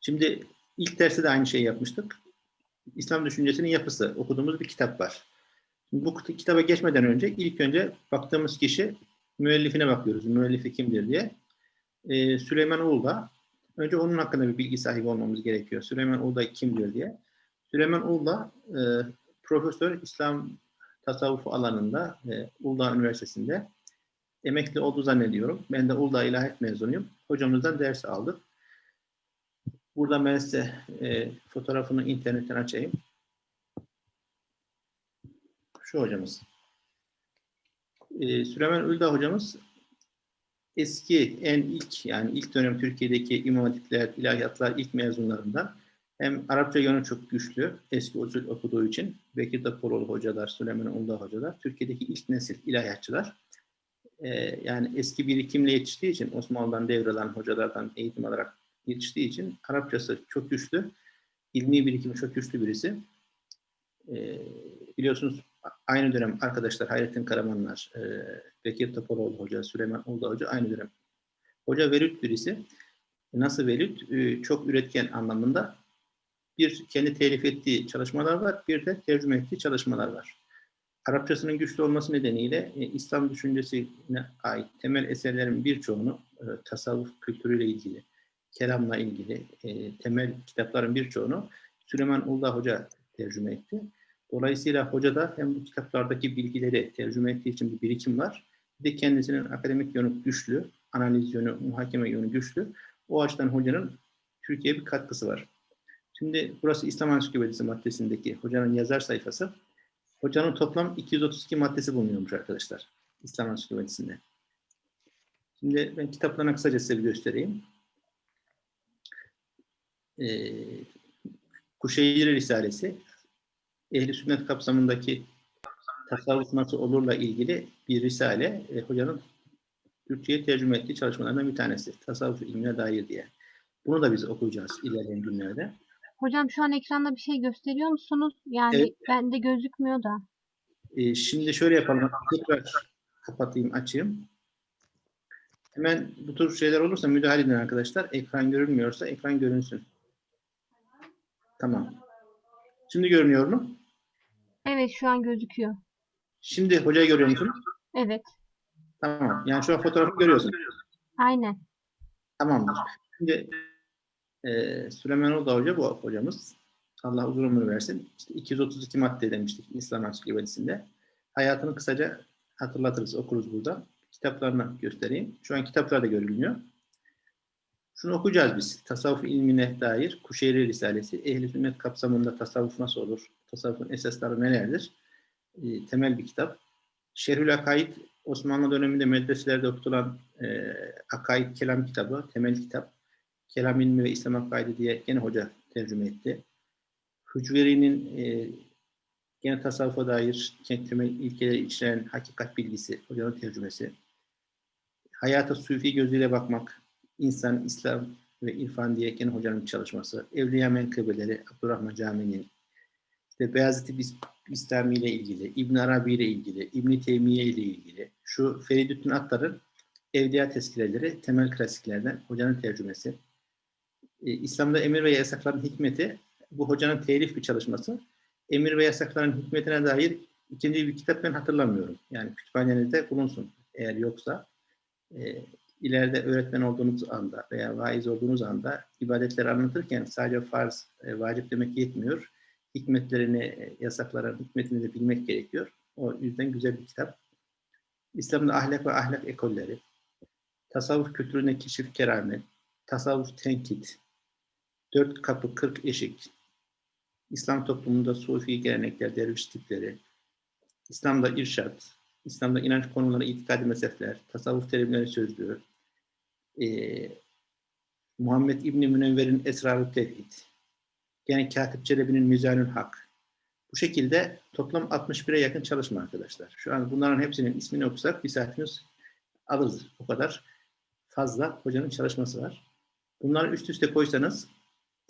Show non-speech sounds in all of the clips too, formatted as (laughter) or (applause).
Şimdi ilk derste de aynı şeyi yapmıştık. İslam düşüncesinin yapısı. Okuduğumuz bir kitap var. Şimdi bu kitaba geçmeden önce ilk önce baktığımız kişi müellifine bakıyoruz. Müellifi kimdir diye. Ee, Süleyman Ulda. Önce onun hakkında bir bilgi sahibi olmamız gerekiyor. Süleyman Ulda kimdir diye. Süleyman Ulda e, profesör İslam tasavvufu alanında e, Uludağ Üniversitesi'nde emekli oldu zannediyorum. Ben de Uludağ İlahiyat mezunuyum. Hocamızdan ders aldık. Burada ben size e, fotoğrafını internetten açayım. Şu hocamız. E, Süleyman Uludağ hocamız eski, en ilk yani ilk dönem Türkiye'deki imam hatipler, ilahiyatlar ilk mezunlarından hem Arapça yönü çok güçlü, eski usul okuduğu için Bekir Daporoğlu hocalar, Süleyman Uludağ hocalar, Türkiye'deki ilk nesil ilahiyatçılar. Ee, yani eski birikimle yetiştiği için Osmanlı'dan devralan hocalardan eğitim alarak yetiştiği için Arapçası çok güçlü, ilmi birikimi çok güçlü birisi. Ee, biliyorsunuz aynı dönem arkadaşlar Hayrettin Karamanlar, e, Bekir Topaloğlu Hoca, Süleyman Uludağ Hoca aynı dönem. Hoca velut birisi. Nasıl velut? Ee, çok üretken anlamında bir kendi telif ettiği çalışmalar var, bir de tercüme ettiği çalışmalar var. Arapçasının güçlü olması nedeniyle e, İslam düşüncesine ait temel eserlerin birçoğunu e, tasavvuf kültürüyle ilgili, kelamla ilgili e, temel kitapların birçoğunu Süleyman Uludağ Hoca tercüme etti. Dolayısıyla hoca da hem bu kitaplardaki bilgileri tercüme ettiği için bir birikim var, bir de kendisinin akademik yönü güçlü, analiz yönü, muhakeme yönü güçlü. O açıdan hocanın Türkiye'ye bir katkısı var. Şimdi burası İslam Ansiklopedisi maddesindeki hocanın yazar sayfası. Hocanın toplam 232 maddesi bulunuyormuş arkadaşlar. İslam Ansiklopedisinde. Şimdi ben kitaplarına kısaca size bir göstereyim. Ee, Kuşeyri Risalesi, Ehli Sünnet kapsamındaki tasavvuf nasıl olurla ilgili bir risale. E, hocanın Türkçe'ye tercüme ettiği çalışmalarından bir tanesi. Tasavvuf ilmine dair diye. Bunu da biz okuyacağız ilerleyen günlerde. Hocam şu an ekranda bir şey gösteriyor musunuz? Yani Evet. bende gözükmüyor da. Ee, şimdi şöyle yapalım. Tekrar kapatayım, açayım. Hemen bu tür şeyler olursa müdahale edin arkadaşlar. Ekran görünmüyorsa ekran görünsün. Tamam. Şimdi görünüyor mu? Evet şu an gözüküyor. Şimdi hocayı görüyor musun? Evet. Tamam. Yani şu an fotoğrafı görüyorsun. Aynen. Tamamdır. Şimdi e, Süleyman Oda Hoca bu hocamız. Allah uzun ömür versin. İşte 232 madde demiştik İslam Ansiklopedisi'nde. Hayatını kısaca hatırlatırız, okuruz burada. Kitaplarını göstereyim. Şu an kitaplar da görülmüyor. Şunu okuyacağız biz. Tasavvuf ilmine dair Kuşeyri Risalesi. Ehli sünnet kapsamında tasavvuf nasıl olur? Tasavvufun esasları nelerdir? E, temel bir kitap. Şerhül Akaid Osmanlı döneminde medreselerde okutulan e, Akaid Kelam kitabı, temel kitap. Kelam ilmi ve İslam Akaidi diye gene hoca tercüme etti. Hücveri'nin e, gene tasavvufa dair temel ilkeleri içeren hakikat bilgisi, hocanın tercümesi. Hayata sufi gözüyle bakmak, insan, İslam ve irfan diye gene hocanın çalışması. Evliya Menkıbeleri, Abdurrahman Camii'nin, işte Beyazıt-ı Bistami ile ilgili, İbn Arabi ile ilgili, İbn Teymiye ile ilgili, şu Feridüddin Attar'ın Evliya Tezkireleri temel klasiklerden hocanın tercümesi. Ee, İslam'da emir ve yasakların hikmeti bu hocanın telif bir çalışması. Emir ve yasakların hikmetine dair ikinci bir kitap ben hatırlamıyorum. Yani kütüphanenizde bulunsun eğer yoksa. E, ileride öğretmen olduğunuz anda veya vaiz olduğunuz anda ibadetleri anlatırken sadece farz, e, vacip demek yetmiyor. Hikmetlerini, e, yasakların hikmetini de bilmek gerekiyor. O yüzden güzel bir kitap. İslam'da ahlak ve ahlak ekolleri, tasavvuf kültürüne keşif keramet, tasavvuf tenkit, dört kapı kırk eşik, İslam toplumunda sufi gelenekler, derviş tipleri, İslam'da irşat, İslam'da inanç konuları, itikadi mezhepler, tasavvuf terimleri sözlüğü, ee, Muhammed İbni Münevver'in Esrar-ı Tevhid, yani Katip Çelebi'nin Mizanül Hak. Bu şekilde toplam 61'e yakın çalışma arkadaşlar. Şu an bunların hepsinin ismini okusak bir saatimiz alırız. O kadar fazla hocanın çalışması var. Bunları üst üste koysanız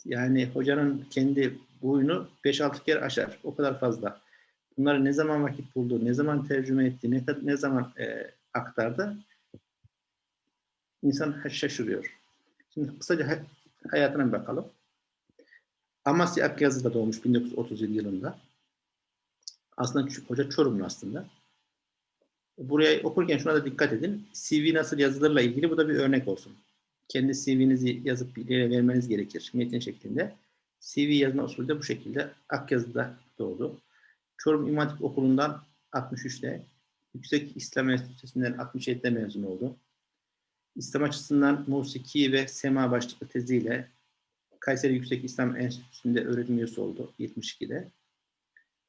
yani hocanın kendi boyunu 5-6 kere aşar. O kadar fazla. Bunları ne zaman vakit buldu, ne zaman tercüme etti, ne, ne zaman e, aktardı insan şaşırıyor. Şimdi kısaca hayatına bir bakalım. Amasya Akyazı'da doğmuş 1937 yılında. Aslında hoca Çorumlu aslında. Buraya okurken şuna da dikkat edin. CV nasıl yazılırla ilgili bu da bir örnek olsun. Kendi CV'nizi yazıp birilerine vermeniz gerekir metin şeklinde. CV yazma usulü de bu şekilde. Akyazı'da doğdu. Çorum İmam Hatip Okulu'ndan 63'te, Yüksek İslam Enstitüsü'nden 67'de mezun oldu. İslam açısından musiki ve sema başlıklı teziyle Kayseri Yüksek İslam Enstitüsü'nde öğretim üyesi oldu 72'de.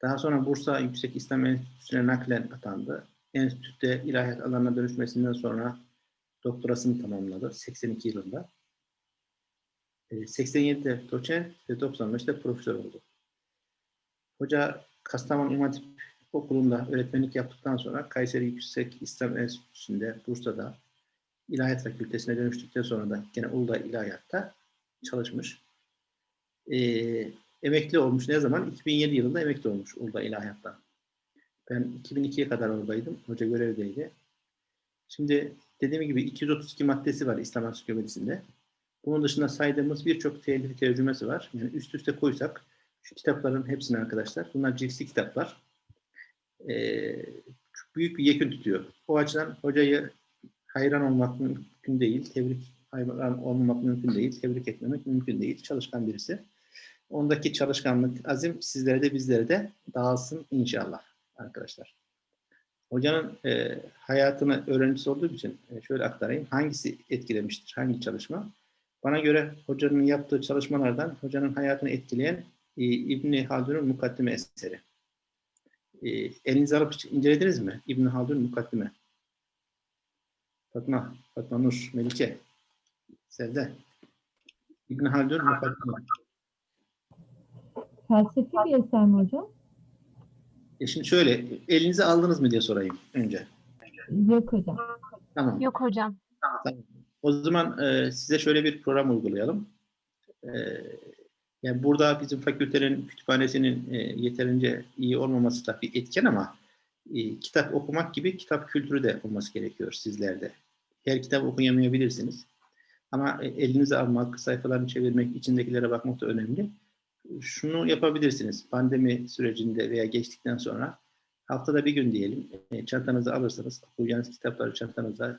Daha sonra Bursa Yüksek İslam Enstitüsü'ne naklen atandı. Enstitüde ilahiyat alanına dönüşmesinden sonra doktorasını tamamladı 82 yılında. E, 87'de doçent ve 95'te profesör oldu. Hoca Kastamonu İmam Okulu'nda öğretmenlik yaptıktan sonra Kayseri Yüksek İslam Enstitüsü'nde Bursa'da İlahiyat Fakültesine dönüştükten sonra da gene Uludağ İlahiyat'ta çalışmış. Ee, emekli olmuş ne zaman? 2007 yılında emekli olmuş Uludağ İlahiyat'tan. Ben 2002'ye kadar oradaydım. Hoca görevdeydi. Şimdi dediğim gibi 232 maddesi var İslam Ansiklopedisi'nde. Bunun dışında saydığımız birçok telif tercümesi var. Yani üst üste koysak şu kitapların hepsini arkadaşlar. Bunlar cilsi kitaplar. Ee, büyük bir yekün tutuyor. O açıdan hocayı hayran olmak mümkün değil. Tebrik hayran olmamak mümkün değil. Tebrik etmemek mümkün değil. Çalışkan birisi. Ondaki çalışkanlık, azim sizlere de bizlere de dağılsın inşallah arkadaşlar. Hocanın e, hayatını öğrencisi olduğu için e, şöyle aktarayım. Hangisi etkilemiştir? Hangi çalışma? Bana göre hocanın yaptığı çalışmalardan hocanın hayatını etkileyen e, İbni Haldun'un mukaddime eseri. E, elinize alıp incelediniz mi? İbni Haldun mukaddime. Fatma, Fatma Nur, Melike, Sevde. İbn Haldun mukaddime. Felsefi bir eser mi hocam? E şimdi şöyle, elinize aldınız mı diye sorayım önce. Yok hocam. Tamam. Yok hocam. Tamam. O zaman e, size şöyle bir program uygulayalım. E, yani burada bizim fakültenin kütüphanesinin e, yeterince iyi olmaması da bir etken ama e, kitap okumak gibi kitap kültürü de olması gerekiyor sizlerde. Her kitap okuyamayabilirsiniz. Ama e, elinize almak, sayfalarını çevirmek, içindekilere bakmak da önemli. Şunu yapabilirsiniz. Pandemi sürecinde veya geçtikten sonra haftada bir gün diyelim e, çantanızı alırsanız, okuyacağınız kitapları çantanıza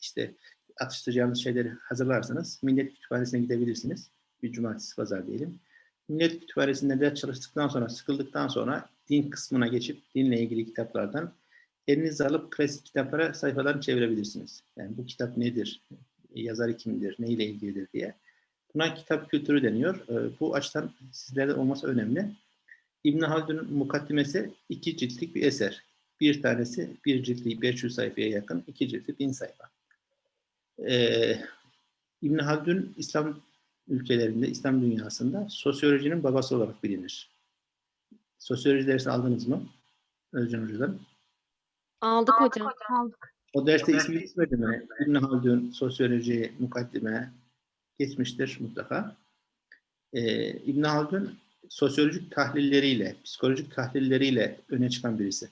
işte atıştıracağınız şeyleri hazırlarsanız Millet Kütüphanesi'ne gidebilirsiniz. Bir cumartesi pazar diyelim. Millet Kütüphanesi'nde ders çalıştıktan sonra, sıkıldıktan sonra din kısmına geçip dinle ilgili kitaplardan elinize alıp klasik kitaplara sayfalarını çevirebilirsiniz. Yani bu kitap nedir, yazarı kimdir, neyle ilgilidir diye. Buna kitap kültürü deniyor. Ee, Bu açıdan sizlerde olması önemli. İbn Haldun'un mukaddimesi iki ciltlik bir eser. Bir tanesi bir ciltli 500 sayfaya yakın, iki ciltli 1000 sayfa. Ee, İbn Haldun İslam ülkelerinde, İslam dünyasında sosyolojinin babası olarak bilinir. Sosyoloji dersi aldınız mı? Özcan Hoca'dan. Aldık hocam. Aldık. O derste ismi geçmedi mi? İbn Haldun, sosyoloji, mukaddime geçmiştir mutlaka. Ee, İbn Haldun sosyolojik tahlilleriyle, psikolojik tahlilleriyle öne çıkan birisi.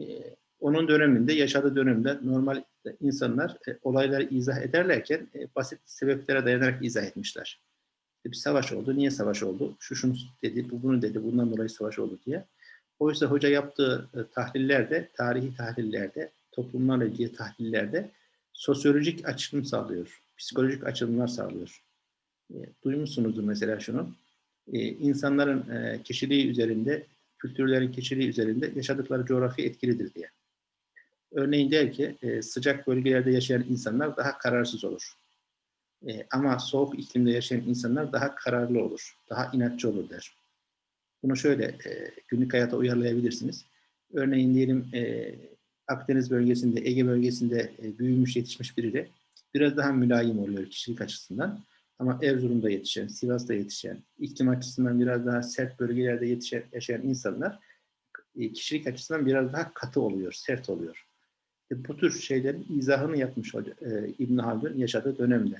Ee, onun döneminde, yaşadığı dönemde normal insanlar e, olayları izah ederlerken e, basit sebeplere dayanarak izah etmişler. İşte bir savaş oldu, niye savaş oldu? Şu şunu dedi, bu bunu dedi, bundan dolayı savaş oldu diye. Oysa hoca yaptığı e, tahlillerde, tarihi tahlillerde, toplumlarla ilgili tahlillerde sosyolojik açılım sağlıyor. Psikolojik açılımlar sağlıyor. E, duymuşsunuzdur mesela şunu. E, insanların e, kişiliği üzerinde, kültürlerin kişiliği üzerinde yaşadıkları coğrafya etkilidir diye. Örneğin der ki e, sıcak bölgelerde yaşayan insanlar daha kararsız olur. E, ama soğuk iklimde yaşayan insanlar daha kararlı olur, daha inatçı olur der. Bunu şöyle e, günlük hayata uyarlayabilirsiniz. Örneğin diyelim Akdeniz bölgesinde, Ege bölgesinde büyümüş, yetişmiş biri de biraz daha mülayim oluyor kişilik açısından. Ama Erzurum'da yetişen, Sivas'ta yetişen, iklim açısından biraz daha sert bölgelerde yetişen, yaşayan insanlar kişilik açısından biraz daha katı oluyor, sert oluyor. E, bu tür şeylerin izahını yapmış e, İbn Haldun yaşadığı dönemde.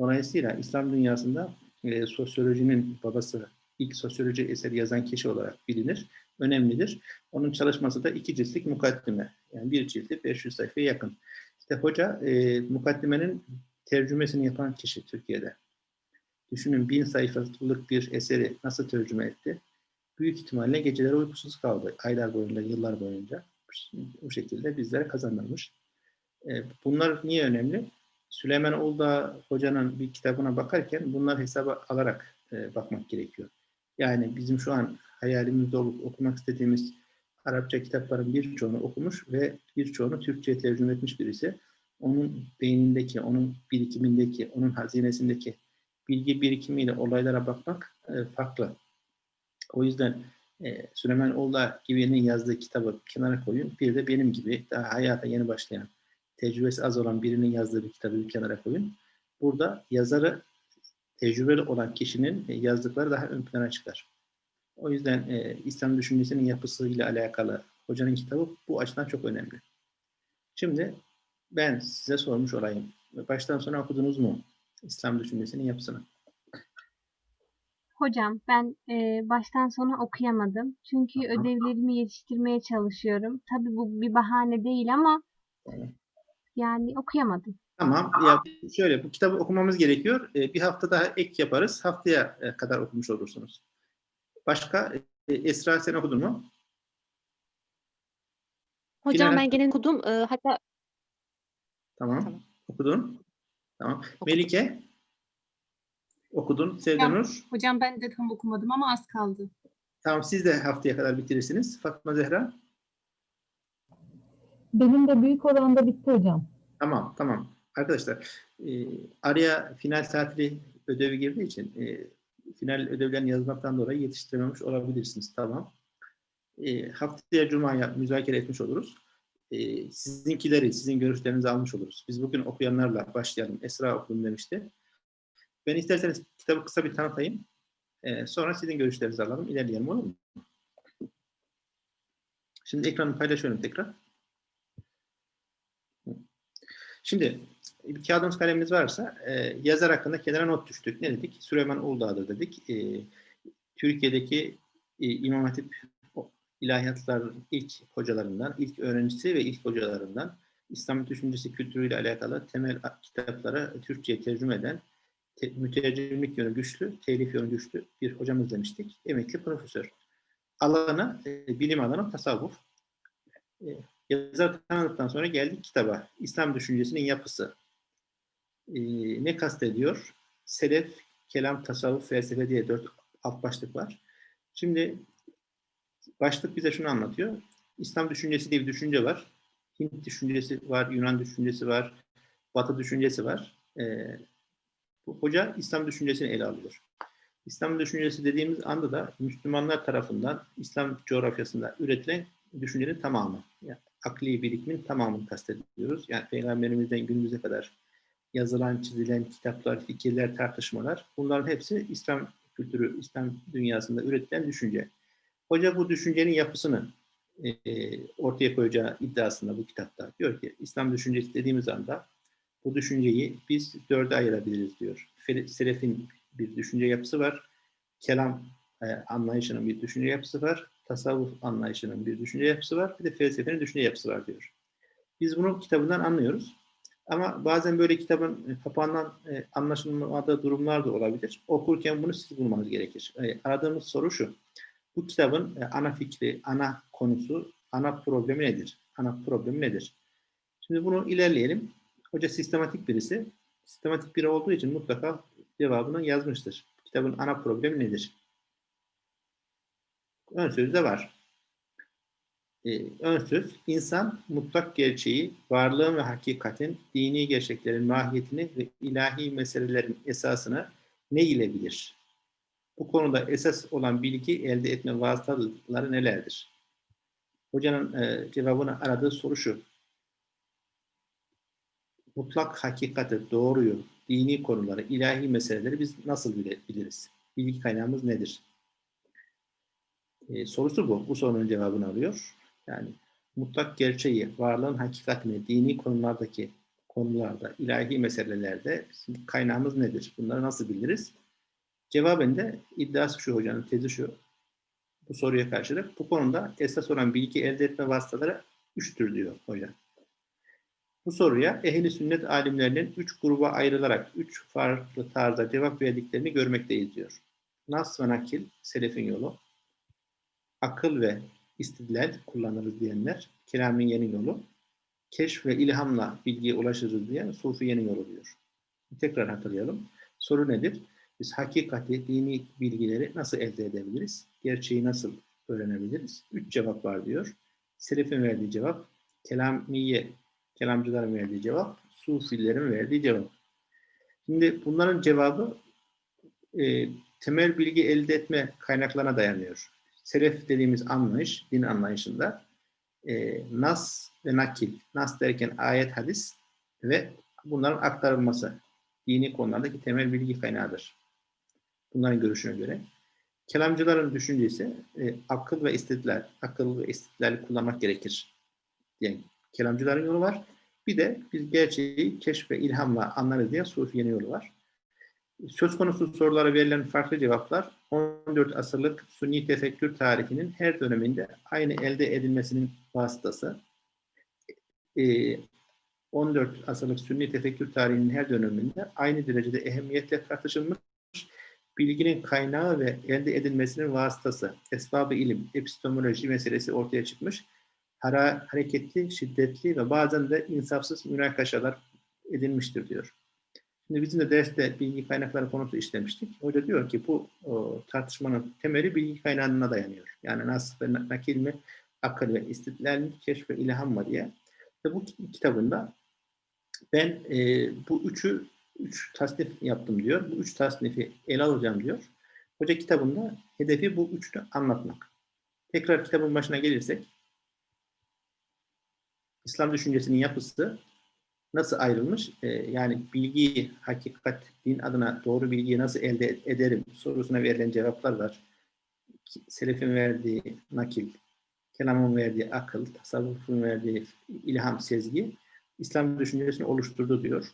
Dolayısıyla İslam dünyasında e, sosyolojinin babası, ilk sosyoloji eseri yazan kişi olarak bilinir, önemlidir. Onun çalışması da iki ciltlik mukaddime. Yani bir cildi 500 sayfaya yakın. İşte hoca e, mukaddimenin tercümesini yapan kişi Türkiye'de. Düşünün bin sayfalık bir eseri nasıl tercüme etti? Büyük ihtimalle geceleri uykusuz kaldı. Aylar boyunca, yıllar boyunca. Bu şekilde bizlere kazandırmış. E, Bunlar niye önemli? Süleyman Uludağ hocanın bir kitabına bakarken bunlar hesaba alarak e, bakmak gerekiyor. Yani bizim şu an hayalimizde olup okumak istediğimiz Arapça kitapların birçoğunu okumuş ve birçoğunu Türkçe'ye tercüme etmiş birisi. Onun beynindeki, onun birikimindeki, onun hazinesindeki bilgi birikimiyle olaylara bakmak e, farklı. O yüzden e, Süleyman Uludağ gibinin yazdığı kitabı kenara koyun. Bir de benim gibi daha hayata yeni başlayan, tecrübesi az olan birinin yazdığı bir kitabı bir kenara koyun. Burada yazarı tecrübeli olan kişinin e, yazdıkları daha ön plana çıkar. O yüzden e, İslam düşüncesinin yapısıyla alakalı hocanın kitabı bu açıdan çok önemli. Şimdi ben size sormuş olayım. Baştan sona okudunuz mu İslam düşüncesinin yapısını? Hocam ben e, baştan sona okuyamadım. Çünkü Tamam. ödevlerimi yetiştirmeye çalışıyorum. Tabii bu bir bahane değil ama Tamam. yani okuyamadım. Tamam. Ya şöyle bu kitabı okumamız gerekiyor. E, bir hafta daha ek yaparız. Haftaya e, kadar okumuş olursunuz. Başka e, Esra sen okudun mu? Hocam Dilara- ben gene okudum. Ee, hatta Tamam. Tamam. Okudun. Tamam. Melike okudun. Sevdanur. Hocam ben de tam okumadım ama az kaldı. Tamam siz de haftaya kadar bitirirsiniz. Fatma Zehra. Benim de büyük oranda bitti hocam. Tamam, tamam. Arkadaşlar, e, araya final tatili ödevi girdiği için e, final ödevlerini yazmaktan dolayı yetiştirememiş olabilirsiniz. Tamam. E, haftaya Cuma'ya müzakere etmiş oluruz. E, sizinkileri, sizin görüşlerinizi almış oluruz. Biz bugün okuyanlarla başlayalım. Esra okudum demişti. Ben isterseniz kitabı kısa bir tanıtayım. E, sonra sizin görüşlerinizi alalım. İlerleyelim olur mu? Şimdi ekranı paylaşıyorum tekrar. Şimdi bir kağıdımız kalemimiz varsa e, yazar hakkında kenara not düştük. Ne dedik? Süleyman Uludağ'dır dedik. E, Türkiye'deki e, İmam Hatip o- ilahiyatlar ilk hocalarından, ilk öğrencisi ve ilk hocalarından İslam düşüncesi kültürüyle alakalı temel a- kitapları Türkçe'ye tercüme eden te, mütercimlik yönü güçlü, telif yönü güçlü bir hocamız demiştik. Emekli profesör. Alanı, e, bilim alanı tasavvuf. E, Yazar tanıdıktan sonra geldik kitaba. İslam düşüncesinin yapısı. Ee, ne kastediyor? Selef, kelam, tasavvuf, felsefe diye dört alt başlık var. Şimdi başlık bize şunu anlatıyor. İslam düşüncesi diye bir düşünce var. Hint düşüncesi var, Yunan düşüncesi var, Batı düşüncesi var. Ee, hoca İslam düşüncesini ele alıyor. İslam düşüncesi dediğimiz anda da Müslümanlar tarafından İslam coğrafyasında üretilen düşüncenin tamamı. Yani akli birikimin tamamını kastediyoruz. Yani Peygamberimizden günümüze kadar yazılan, çizilen kitaplar, fikirler, tartışmalar bunların hepsi İslam kültürü, İslam dünyasında üretilen düşünce. Hoca bu düşüncenin yapısını e, ortaya koyacağı iddiasında bu kitapta. Diyor ki İslam düşüncesi dediğimiz anda bu düşünceyi biz dörde ayırabiliriz diyor. Selefin bir düşünce yapısı var. Kelam e, anlayışının bir düşünce yapısı var. Tasavvuf anlayışının bir düşünce yapısı var. Bir de felsefenin düşünce yapısı var diyor. Biz bunu kitabından anlıyoruz. Ama bazen böyle kitabın e, kapağından e, anlaşılmadığı durumlar da olabilir. Okurken bunu siz bulmanız gerekir. E, aradığımız soru şu. Bu kitabın e, ana fikri, ana konusu, ana problemi nedir? Ana problemi nedir? Şimdi bunu ilerleyelim. Hoca sistematik birisi. Sistematik biri olduğu için mutlaka cevabını yazmıştır. Kitabın ana problemi nedir? Ön sözde var. Ee, ön söz, insan mutlak gerçeği, varlığın ve hakikatin, dini gerçeklerin mahiyetini ve ilahi meselelerin esasını ne ile bilir? Bu konuda esas olan bilgi elde etme vasıtaları nelerdir? Hocanın e, cevabını aradığı soru şu. Mutlak hakikati, doğruyu, dini konuları, ilahi meseleleri biz nasıl bile- biliriz? Bilgi kaynağımız nedir? Ee, sorusu bu. Bu sorunun cevabını alıyor. Yani mutlak gerçeği, varlığın hakikatini, dini konulardaki konularda, ilahi meselelerde bizim kaynağımız nedir? Bunları nasıl biliriz? Cevaben iddiası şu hocanın tezi şu. Bu soruya karşılık bu konuda esas olan bilgi elde etme vasıtaları üçtür diyor hoca. Bu soruya ehli sünnet alimlerinin üç gruba ayrılarak üç farklı tarzda cevap verdiklerini görmekteyiz diyor. Nas ve nakil, selefin yolu. Akıl ve istidlal kullanırız diyenler, kelamiyenin yolu. Keşf ve ilhamla bilgiye ulaşırız diyen sufiyenin yolu diyor. Tekrar hatırlayalım. Soru nedir? Biz hakikati, dini bilgileri nasıl elde edebiliriz? Gerçeği nasıl öğrenebiliriz? Üç cevap var diyor. Selefin verdiği cevap, kelamiye, kelamcıların verdiği cevap, sufilerin verdiği cevap. Şimdi bunların cevabı e, temel bilgi elde etme kaynaklarına dayanıyor. Selef dediğimiz anlayış, din anlayışında e, nas ve nakil, nas derken ayet, hadis ve bunların aktarılması dini konulardaki temel bilgi kaynağıdır. Bunların görüşüne göre. Kelamcıların düşüncesi e, akıl ve istidlal, akıl ve istidlali kullanmak gerekir. Yani kelamcıların yolu var. Bir de biz gerçeği keşf ve ilhamla anlarız diye Sufiye'nin yolu var. Söz konusu sorulara verilen farklı cevaplar 14 asırlık Sünni tefekkür tarihinin her döneminde aynı elde edilmesinin vasıtası. Ee, 14 asırlık Sünni tefekkür tarihinin her döneminde aynı derecede ehemmiyetle tartışılmış bilginin kaynağı ve elde edilmesinin vasıtası, esbabı ilim, epistemoloji meselesi ortaya çıkmış. Hara, hareketli, şiddetli ve bazen de insafsız münakaşalar edilmiştir diyor. Şimdi bizim de derste bilgi kaynakları konusu işlemiştik. Hoca diyor ki bu o, tartışmanın temeli bilgi kaynağına dayanıyor. Yani nasıl ve nakil mi, akıl ve istidlal mi, keşf ve ilham mı diye. Ve bu kitabında ben e, bu üçü üç tasnif yaptım diyor. Bu üç tasnifi ele alacağım diyor. Hoca kitabında hedefi bu üçlü anlatmak. Tekrar kitabın başına gelirsek İslam düşüncesinin yapısı nasıl ayrılmış? Ee, yani bilgiyi, hakikat, din adına doğru bilgiyi nasıl elde ederim sorusuna verilen cevaplar var. Selefin verdiği nakil, kelamın verdiği akıl, tasavvufun verdiği ilham, sezgi İslam düşüncesini oluşturdu diyor.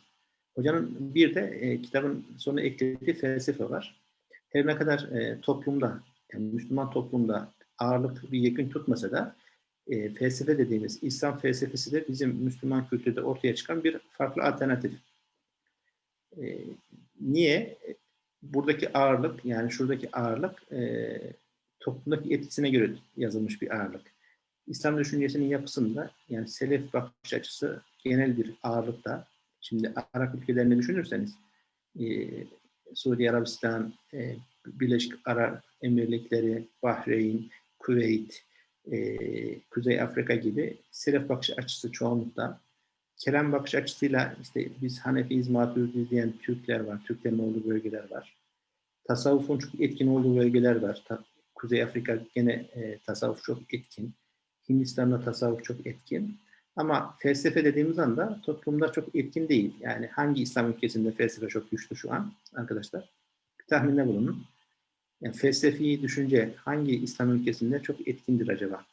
Hocanın bir de e, kitabın sonuna eklediği felsefe var. Her ne kadar e, toplumda, yani Müslüman toplumda ağırlık bir yekün tutmasa da e, felsefe dediğimiz İslam felsefesi de bizim Müslüman kültürde ortaya çıkan bir farklı alternatif. E, niye? Buradaki ağırlık, yani şuradaki ağırlık e, toplumdaki etkisine göre yazılmış bir ağırlık. İslam düşüncesinin yapısında yani selef bakış açısı genel bir ağırlıkta. Şimdi Arap ülkelerini düşünürseniz e, Suudi Arabistan, e, Birleşik Arap Emirlikleri, Bahreyn, Kuveyt, e, Kuzey Afrika gibi selef bakış açısı çoğunlukta. Kelam bakış açısıyla işte biz Hanefiyiz, Maturidiyiz diyen Türkler var, Türklerin olduğu bölgeler var. Tasavvufun çok etkin olduğu bölgeler var. Ta, Kuzey Afrika gene e, tasavvuf çok etkin. Hindistan'da tasavvuf çok etkin. Ama felsefe dediğimiz anda toplumda çok etkin değil. Yani hangi İslam ülkesinde felsefe çok güçlü şu an arkadaşlar? Bir tahminde bulunun. Yani felsefi düşünce hangi İslam ülkesinde çok etkindir acaba?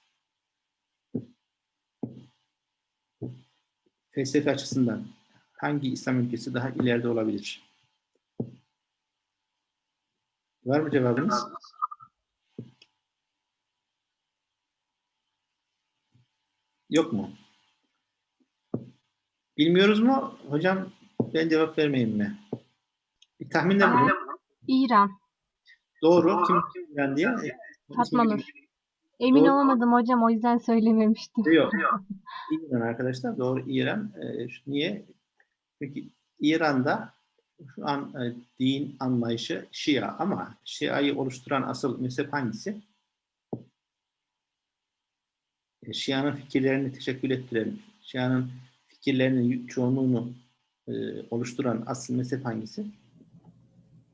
Felsefe açısından hangi İslam ülkesi daha ileride olabilir? Var mı cevabınız? Yok mu? Bilmiyoruz mu? Hocam ben cevap vermeyeyim mi? Bir tahminde bulun. İran. Doğru. Kim kim İran diye? Fatma Nur. Emin Doğru. olamadım hocam o yüzden söylememiştim. Yok. (laughs) İran arkadaşlar. Doğru İran. Niye? Çünkü İran'da şu an e, din anlayışı Şia ama Şia'yı oluşturan asıl mezhep hangisi? E, Şia'nın fikirlerini teşekkül ettiren, Şia'nın fikirlerinin çoğunluğunu e, oluşturan asıl mezhep hangisi?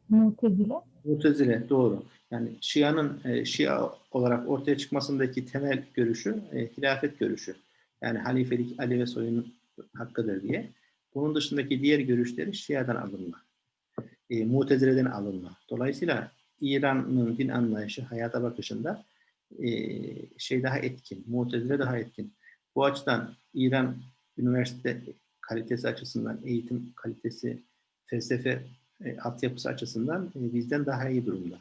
Mutezile. Mutezile doğru. Yani Şia'nın e, Şia olarak ortaya çıkmasındaki temel görüşü e, hilafet görüşü. Yani halifelik Ali ve soyunun hakkıdır diye. Bunun dışındaki diğer görüşleri Şia'dan alınma. E, Mutezile'den alınma. Dolayısıyla İran'ın din anlayışı, hayata bakışında e, şey daha etkin. Mutezile daha etkin. Bu açıdan İran üniversite kalitesi açısından, eğitim kalitesi, felsefe e, altyapısı açısından e, bizden daha iyi durumda.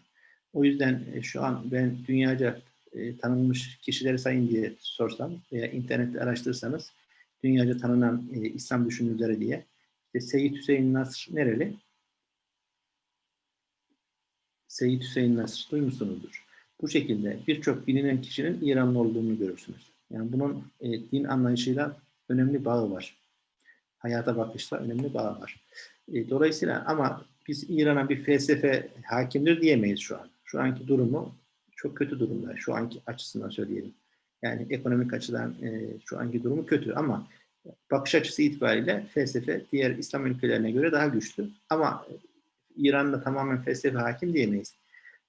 O yüzden e, şu an ben dünyaca e, tanınmış kişileri sayın diye sorsam veya internette araştırırsanız dünyaca tanınan e, İslam düşünürleri diye. İşte Seyyid Hüseyin Nasr nereli? Seyyid Hüseyin Nasr duymuşsunuzdur. Bu şekilde birçok bilinen kişinin İranlı olduğunu görürsünüz. Yani bunun e, din anlayışıyla önemli bağı var. Hayata bakışla önemli bağı var. E, dolayısıyla ama biz İran'a bir felsefe hakimdir diyemeyiz şu an. Şu anki durumu çok kötü durumda. Şu anki açısından söyleyelim. Yani ekonomik açıdan e, şu anki durumu kötü ama bakış açısı itibariyle felsefe diğer İslam ülkelerine göre daha güçlü. Ama İran'da tamamen felsefe hakim diyemeyiz.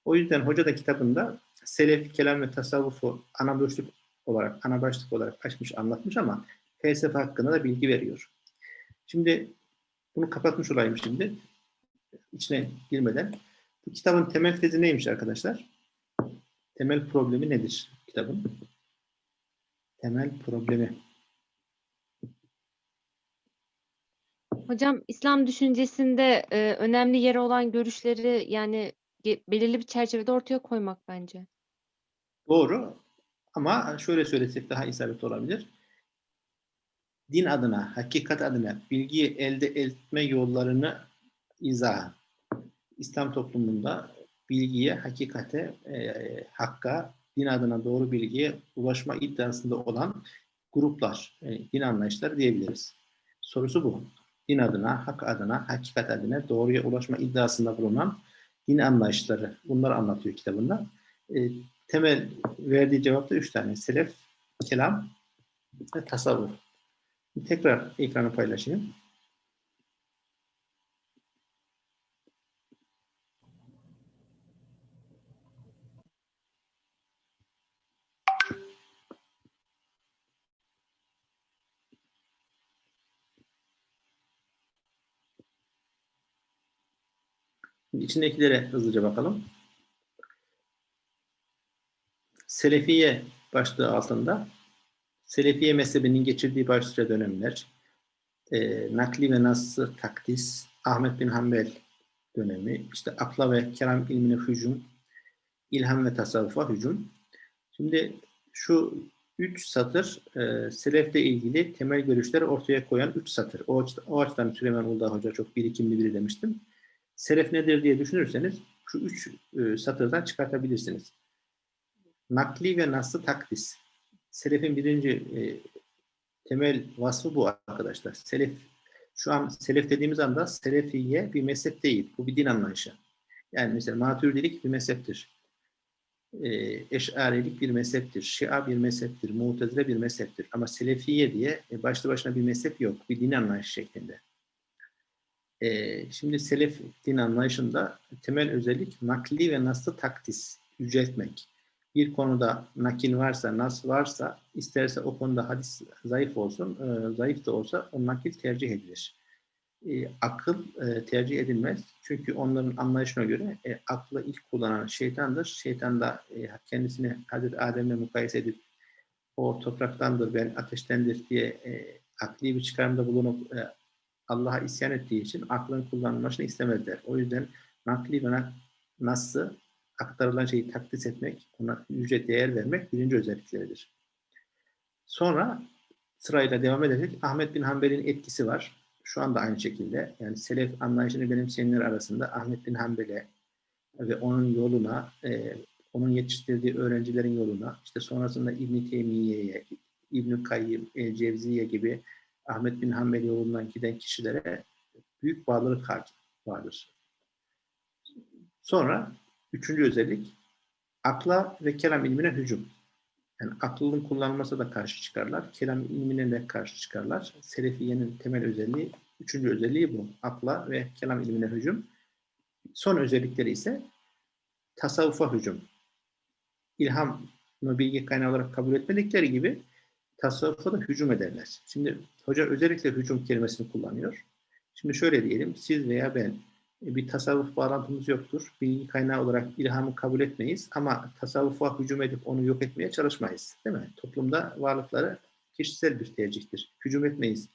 O yüzden hoca da kitabında selef, kelam ve tasavvufu ana başlık olarak, ana başlık olarak açmış, anlatmış ama felsefe hakkında da bilgi veriyor. Şimdi bunu kapatmış olayım şimdi. İçine girmeden. Bu kitabın temel tezi neymiş arkadaşlar? Temel problemi nedir kitabın? Temel problemi. Hocam İslam düşüncesinde e, önemli yeri olan görüşleri yani belirli bir çerçevede ortaya koymak bence. Doğru. Ama şöyle söylesek daha isabetli olabilir. Din adına, hakikat adına bilgiyi elde etme yollarını izah. İslam toplumunda bilgiye, hakikate, e, hakka, din adına doğru bilgiye ulaşma iddiasında olan gruplar, e, din anlayışları diyebiliriz. Sorusu bu. Din adına, hak adına, hakikat adına doğruya ulaşma iddiasında bulunan din anlayışları. Bunları anlatıyor kitabında. E, temel verdiği cevap da üç tane. Selef, kelam ve tasavvuf. Tekrar ekranı paylaşayım. İçindekilere hızlıca bakalım. Selefiye başlığı altında Selefiye mezhebinin geçirdiği başlıca dönemler, e, nakli ve nassı takdis, Ahmet bin Hanbel dönemi, işte akla ve kelam ilmine hücum, ilham ve tasavvufa hücum. Şimdi şu üç satır e, selefle ilgili temel görüşleri ortaya koyan üç satır. O, o açıdan Süleyman Uludağ Hoca çok birikimli biri demiştim. Selef nedir diye düşünürseniz şu üç e, satırdan çıkartabilirsiniz. Nakli ve naslı takdis. Selefin birinci e, temel vasfı bu arkadaşlar. Selef, şu an selef dediğimiz anda selefiye bir mezhep değil. Bu bir din anlayışı. Yani mesela maturidilik bir mezheptir. E, eşarilik bir mezheptir. Şia bir mezheptir. Mutezile bir mezheptir. Ama selefiye diye e, başlı başına bir mezhep yok. Bir din anlayışı şeklinde. E, şimdi selef din anlayışında temel özellik nakli ve naslı takdis, yüceltmek bir konuda nakil varsa, nas varsa, isterse o konuda hadis zayıf olsun, e, zayıf da olsa o nakil tercih edilir. E, akıl e, tercih edilmez. Çünkü onların anlayışına göre e, aklı ilk kullanan şeytandır. Şeytan da e, kendisini Hazreti Adem'le mukayese edip o topraktandır, ben ateştendir diye e, akli bir çıkarımda bulunup e, Allah'a isyan ettiği için aklın kullanılmasını istemezler. O yüzden nakli ve nak- nas'ı aktarılan şeyi takdis etmek, ona yüce değer vermek birinci özellikleridir. Sonra sırayla devam ederek Ahmet bin Hanbel'in etkisi var. Şu anda aynı şekilde yani selef anlayışını benimseyenler arasında Ahmet bin Hanbel'e ve onun yoluna, e, onun yetiştirdiği öğrencilerin yoluna, işte sonrasında İbn Teymiye'ye, İbn Kayyim, El Cevziye gibi Ahmet bin Hanbel yolundan giden kişilere büyük bağlılık vardır. Sonra Üçüncü özellik akla ve kelam ilmine hücum. Yani aklın kullanılması da karşı çıkarlar. Kelam ilmine de karşı çıkarlar. Selefiyenin temel özelliği, üçüncü özelliği bu. Akla ve kelam ilmine hücum. Son özellikleri ise tasavvufa hücum. İlhamı bilgi kaynağı olarak kabul etmedikleri gibi tasavvufa da hücum ederler. Şimdi hoca özellikle hücum kelimesini kullanıyor. Şimdi şöyle diyelim, siz veya ben e, bir tasavvuf bağlantımız yoktur. Bilgi kaynağı olarak ilhamı kabul etmeyiz ama tasavvufa hücum edip onu yok etmeye çalışmayız. Değil mi? Toplumda varlıkları kişisel bir tercihtir. Hücum etmeyiz.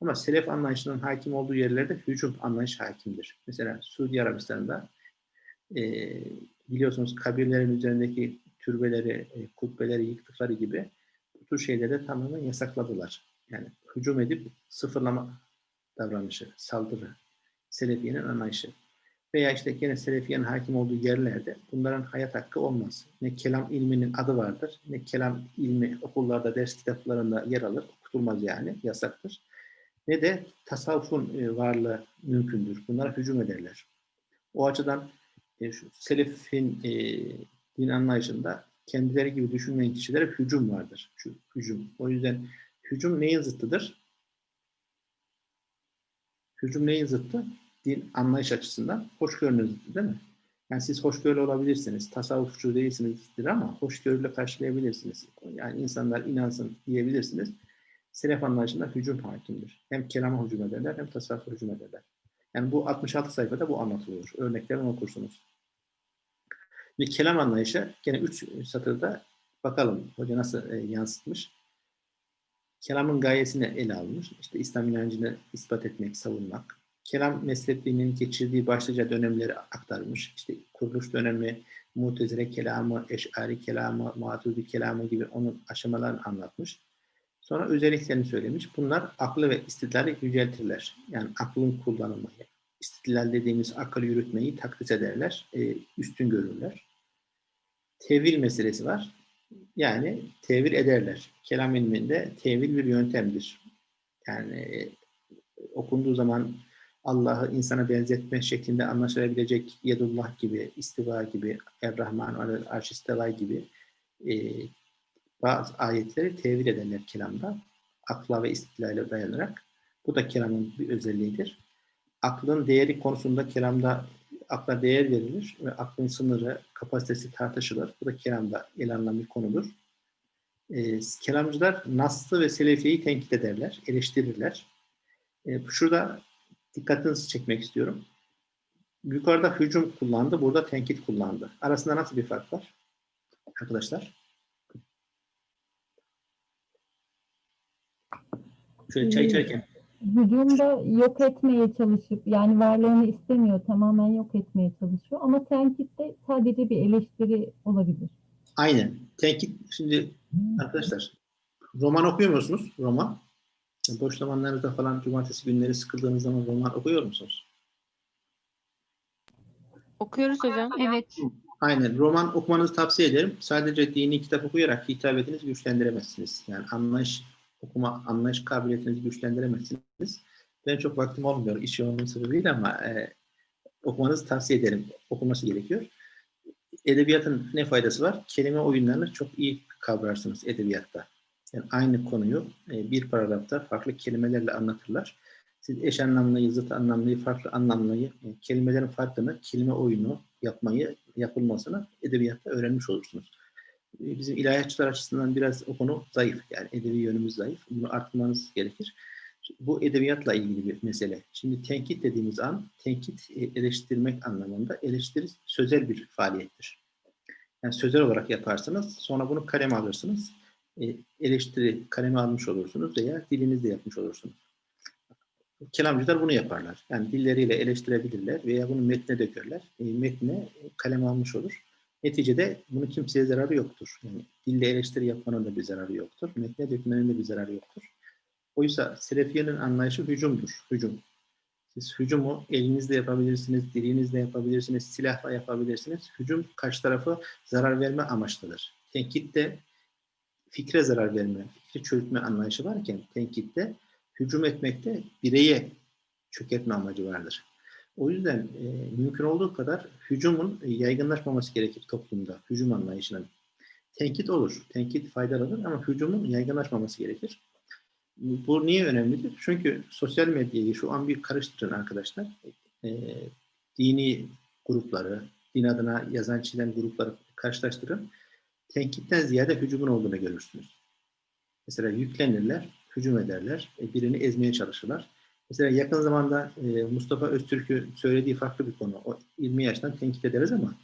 Ama selef anlayışının hakim olduğu yerlerde hücum anlayış hakimdir. Mesela Suudi Arabistan'da e, biliyorsunuz kabirlerin üzerindeki türbeleri, e, kubbeleri yıktıkları gibi bu şeyleri tamamen yasakladılar. Yani hücum edip sıfırlama davranışı, saldırı, Selefiye'nin anlayışı. Veya işte gene Selefiye'nin hakim olduğu yerlerde bunların hayat hakkı olmaz. Ne kelam ilminin adı vardır, ne kelam ilmi okullarda, ders kitaplarında yer alır, okutulmaz yani, yasaktır. Ne de tasavvufun e, varlığı mümkündür. Bunlara hücum ederler. O açıdan e, şu Selefin e, din anlayışında kendileri gibi düşünmeyen kişilere hücum vardır. Şu hücum. O yüzden hücum neyin zıttıdır? Hücum neyin zıttı? Din anlayış açısından hoşgörünün zıttı değil mi? Yani siz hoşgörülü olabilirsiniz, tasavvufçu değilsinizdir ama hoşgörüyle karşılayabilirsiniz. Yani insanlar inansın diyebilirsiniz. Selef anlayışında hücum hakimdir. Hem kelama hücum ederler hem tasavvufa hücum ederler. Yani bu 66 sayfada bu anlatılıyor. Örneklerini okursunuz. Ve kelam anlayışı gene 3 satırda bakalım hoca nasıl e, yansıtmış. Kelamın gayesini ele almış. İşte İslam inancını ispat etmek, savunmak. Kelam mezhepliliğinin geçirdiği başlıca dönemleri aktarmış. İşte kuruluş dönemi, Mutezile kelamı, Eş'ari kelamı, Maturidi kelamı gibi onun aşamalarını anlatmış. Sonra özelliklerini söylemiş. Bunlar aklı ve istidlali yüceltirler. Yani aklın kullanılmayı, istidlal dediğimiz akıl yürütmeyi takdis ederler, e, üstün görürler. Tevil meselesi var. Yani tevil ederler. Kelam ilminde tevil bir yöntemdir. Yani e, okunduğu zaman Allah'ı insana benzetme şeklinde anlaşılabilecek Yedullah gibi, istiva gibi, Er-Rahman Arşisteva gibi e, bazı ayetleri tevil ederler kelamda. Akla ve istidlale dayanarak. Bu da kelamın bir özelliğidir. Aklın değeri konusunda kelamda akla değer verilir ve aklın sınırı, kapasitesi tartışılır. Bu da kelamda ele alınan bir konudur. E, kelamcılar Nas'ı ve Selefiye'yi tenkit ederler, eleştirirler. E, şurada dikkatinizi çekmek istiyorum. Yukarıda hücum kullandı, burada tenkit kullandı. Arasında nasıl bir fark var? Arkadaşlar. Şöyle çay içerken Hücumda yok etmeye çalışıp yani varlığını istemiyor, tamamen yok etmeye çalışıyor. Ama tenkitte sadece bir eleştiri olabilir. Aynen. Tenkit şimdi arkadaşlar roman okuyor musunuz? Roman. Boş zamanlarınızda falan cumartesi günleri sıkıldığınız zaman roman okuyor musunuz? Okuyoruz hocam. Evet. Aynen. Roman okumanızı tavsiye ederim. Sadece dini kitap okuyarak hitabetinizi güçlendiremezsiniz. Yani anlayış okuma, anlayış kabiliyetinizi güçlendiremezsiniz. Ben çok vaktim olmuyor iş yoğunluğu sebebiyle ama e, okumanızı tavsiye ederim. Okuması gerekiyor. Edebiyatın ne faydası var? Kelime oyunlarını çok iyi kavrarsınız edebiyatta. Yani aynı konuyu e, bir paragrafta farklı kelimelerle anlatırlar. Siz eş anlamlıyı, zıt anlamlıyı, farklı anlamlıyı, e, kelimelerin farkını, kelime oyunu yapmayı, yapılmasını edebiyatta öğrenmiş olursunuz. E, Bizim ilahiyatçılar açısından biraz o konu zayıf. Yani edebi yönümüz zayıf. Bunu arttırmanız gerekir. Bu edebiyatla ilgili bir mesele. Şimdi tenkit dediğimiz an, tenkit e, eleştirmek anlamında eleştiri sözel bir faaliyettir. Yani sözel olarak yaparsınız, sonra bunu kaleme alırsınız. E, eleştiri kaleme almış olursunuz veya dilinizle yapmış olursunuz. Kelamcılar bunu yaparlar. Yani dilleriyle eleştirebilirler veya bunu metne dökerler. E, metne kaleme almış olur. Neticede bunun kimseye zararı yoktur. Yani dille eleştiri yapmanın da bir zararı yoktur. Metne dökmenin de bir zararı yoktur. Oysa Selefiye'nin anlayışı hücumdur. Hücum. Siz hücumu elinizle yapabilirsiniz, dilinizle yapabilirsiniz, silahla yapabilirsiniz. Hücum karşı tarafı zarar verme amaçlıdır. Tenkitte fikre zarar verme, fikri çürütme anlayışı varken tenkitte hücum etmekte bireye çökertme amacı vardır. O yüzden e, mümkün olduğu kadar hücumun yaygınlaşmaması gerekir toplumda, hücum anlayışının. Tenkit olur, tenkit faydalıdır ama hücumun yaygınlaşmaması gerekir. Bu niye önemlidir? Çünkü sosyal medyayı şu an bir karıştırın arkadaşlar. E, dini grupları, din adına yazan çizen grupları karşılaştırın. Tenkitten ziyade hücumun olduğunu görürsünüz. Mesela yüklenirler, hücum ederler, e, birini ezmeye çalışırlar. Mesela yakın zamanda e, Mustafa Öztürk'ü söylediği farklı bir konu. O 20 yaştan tenkit ederiz ama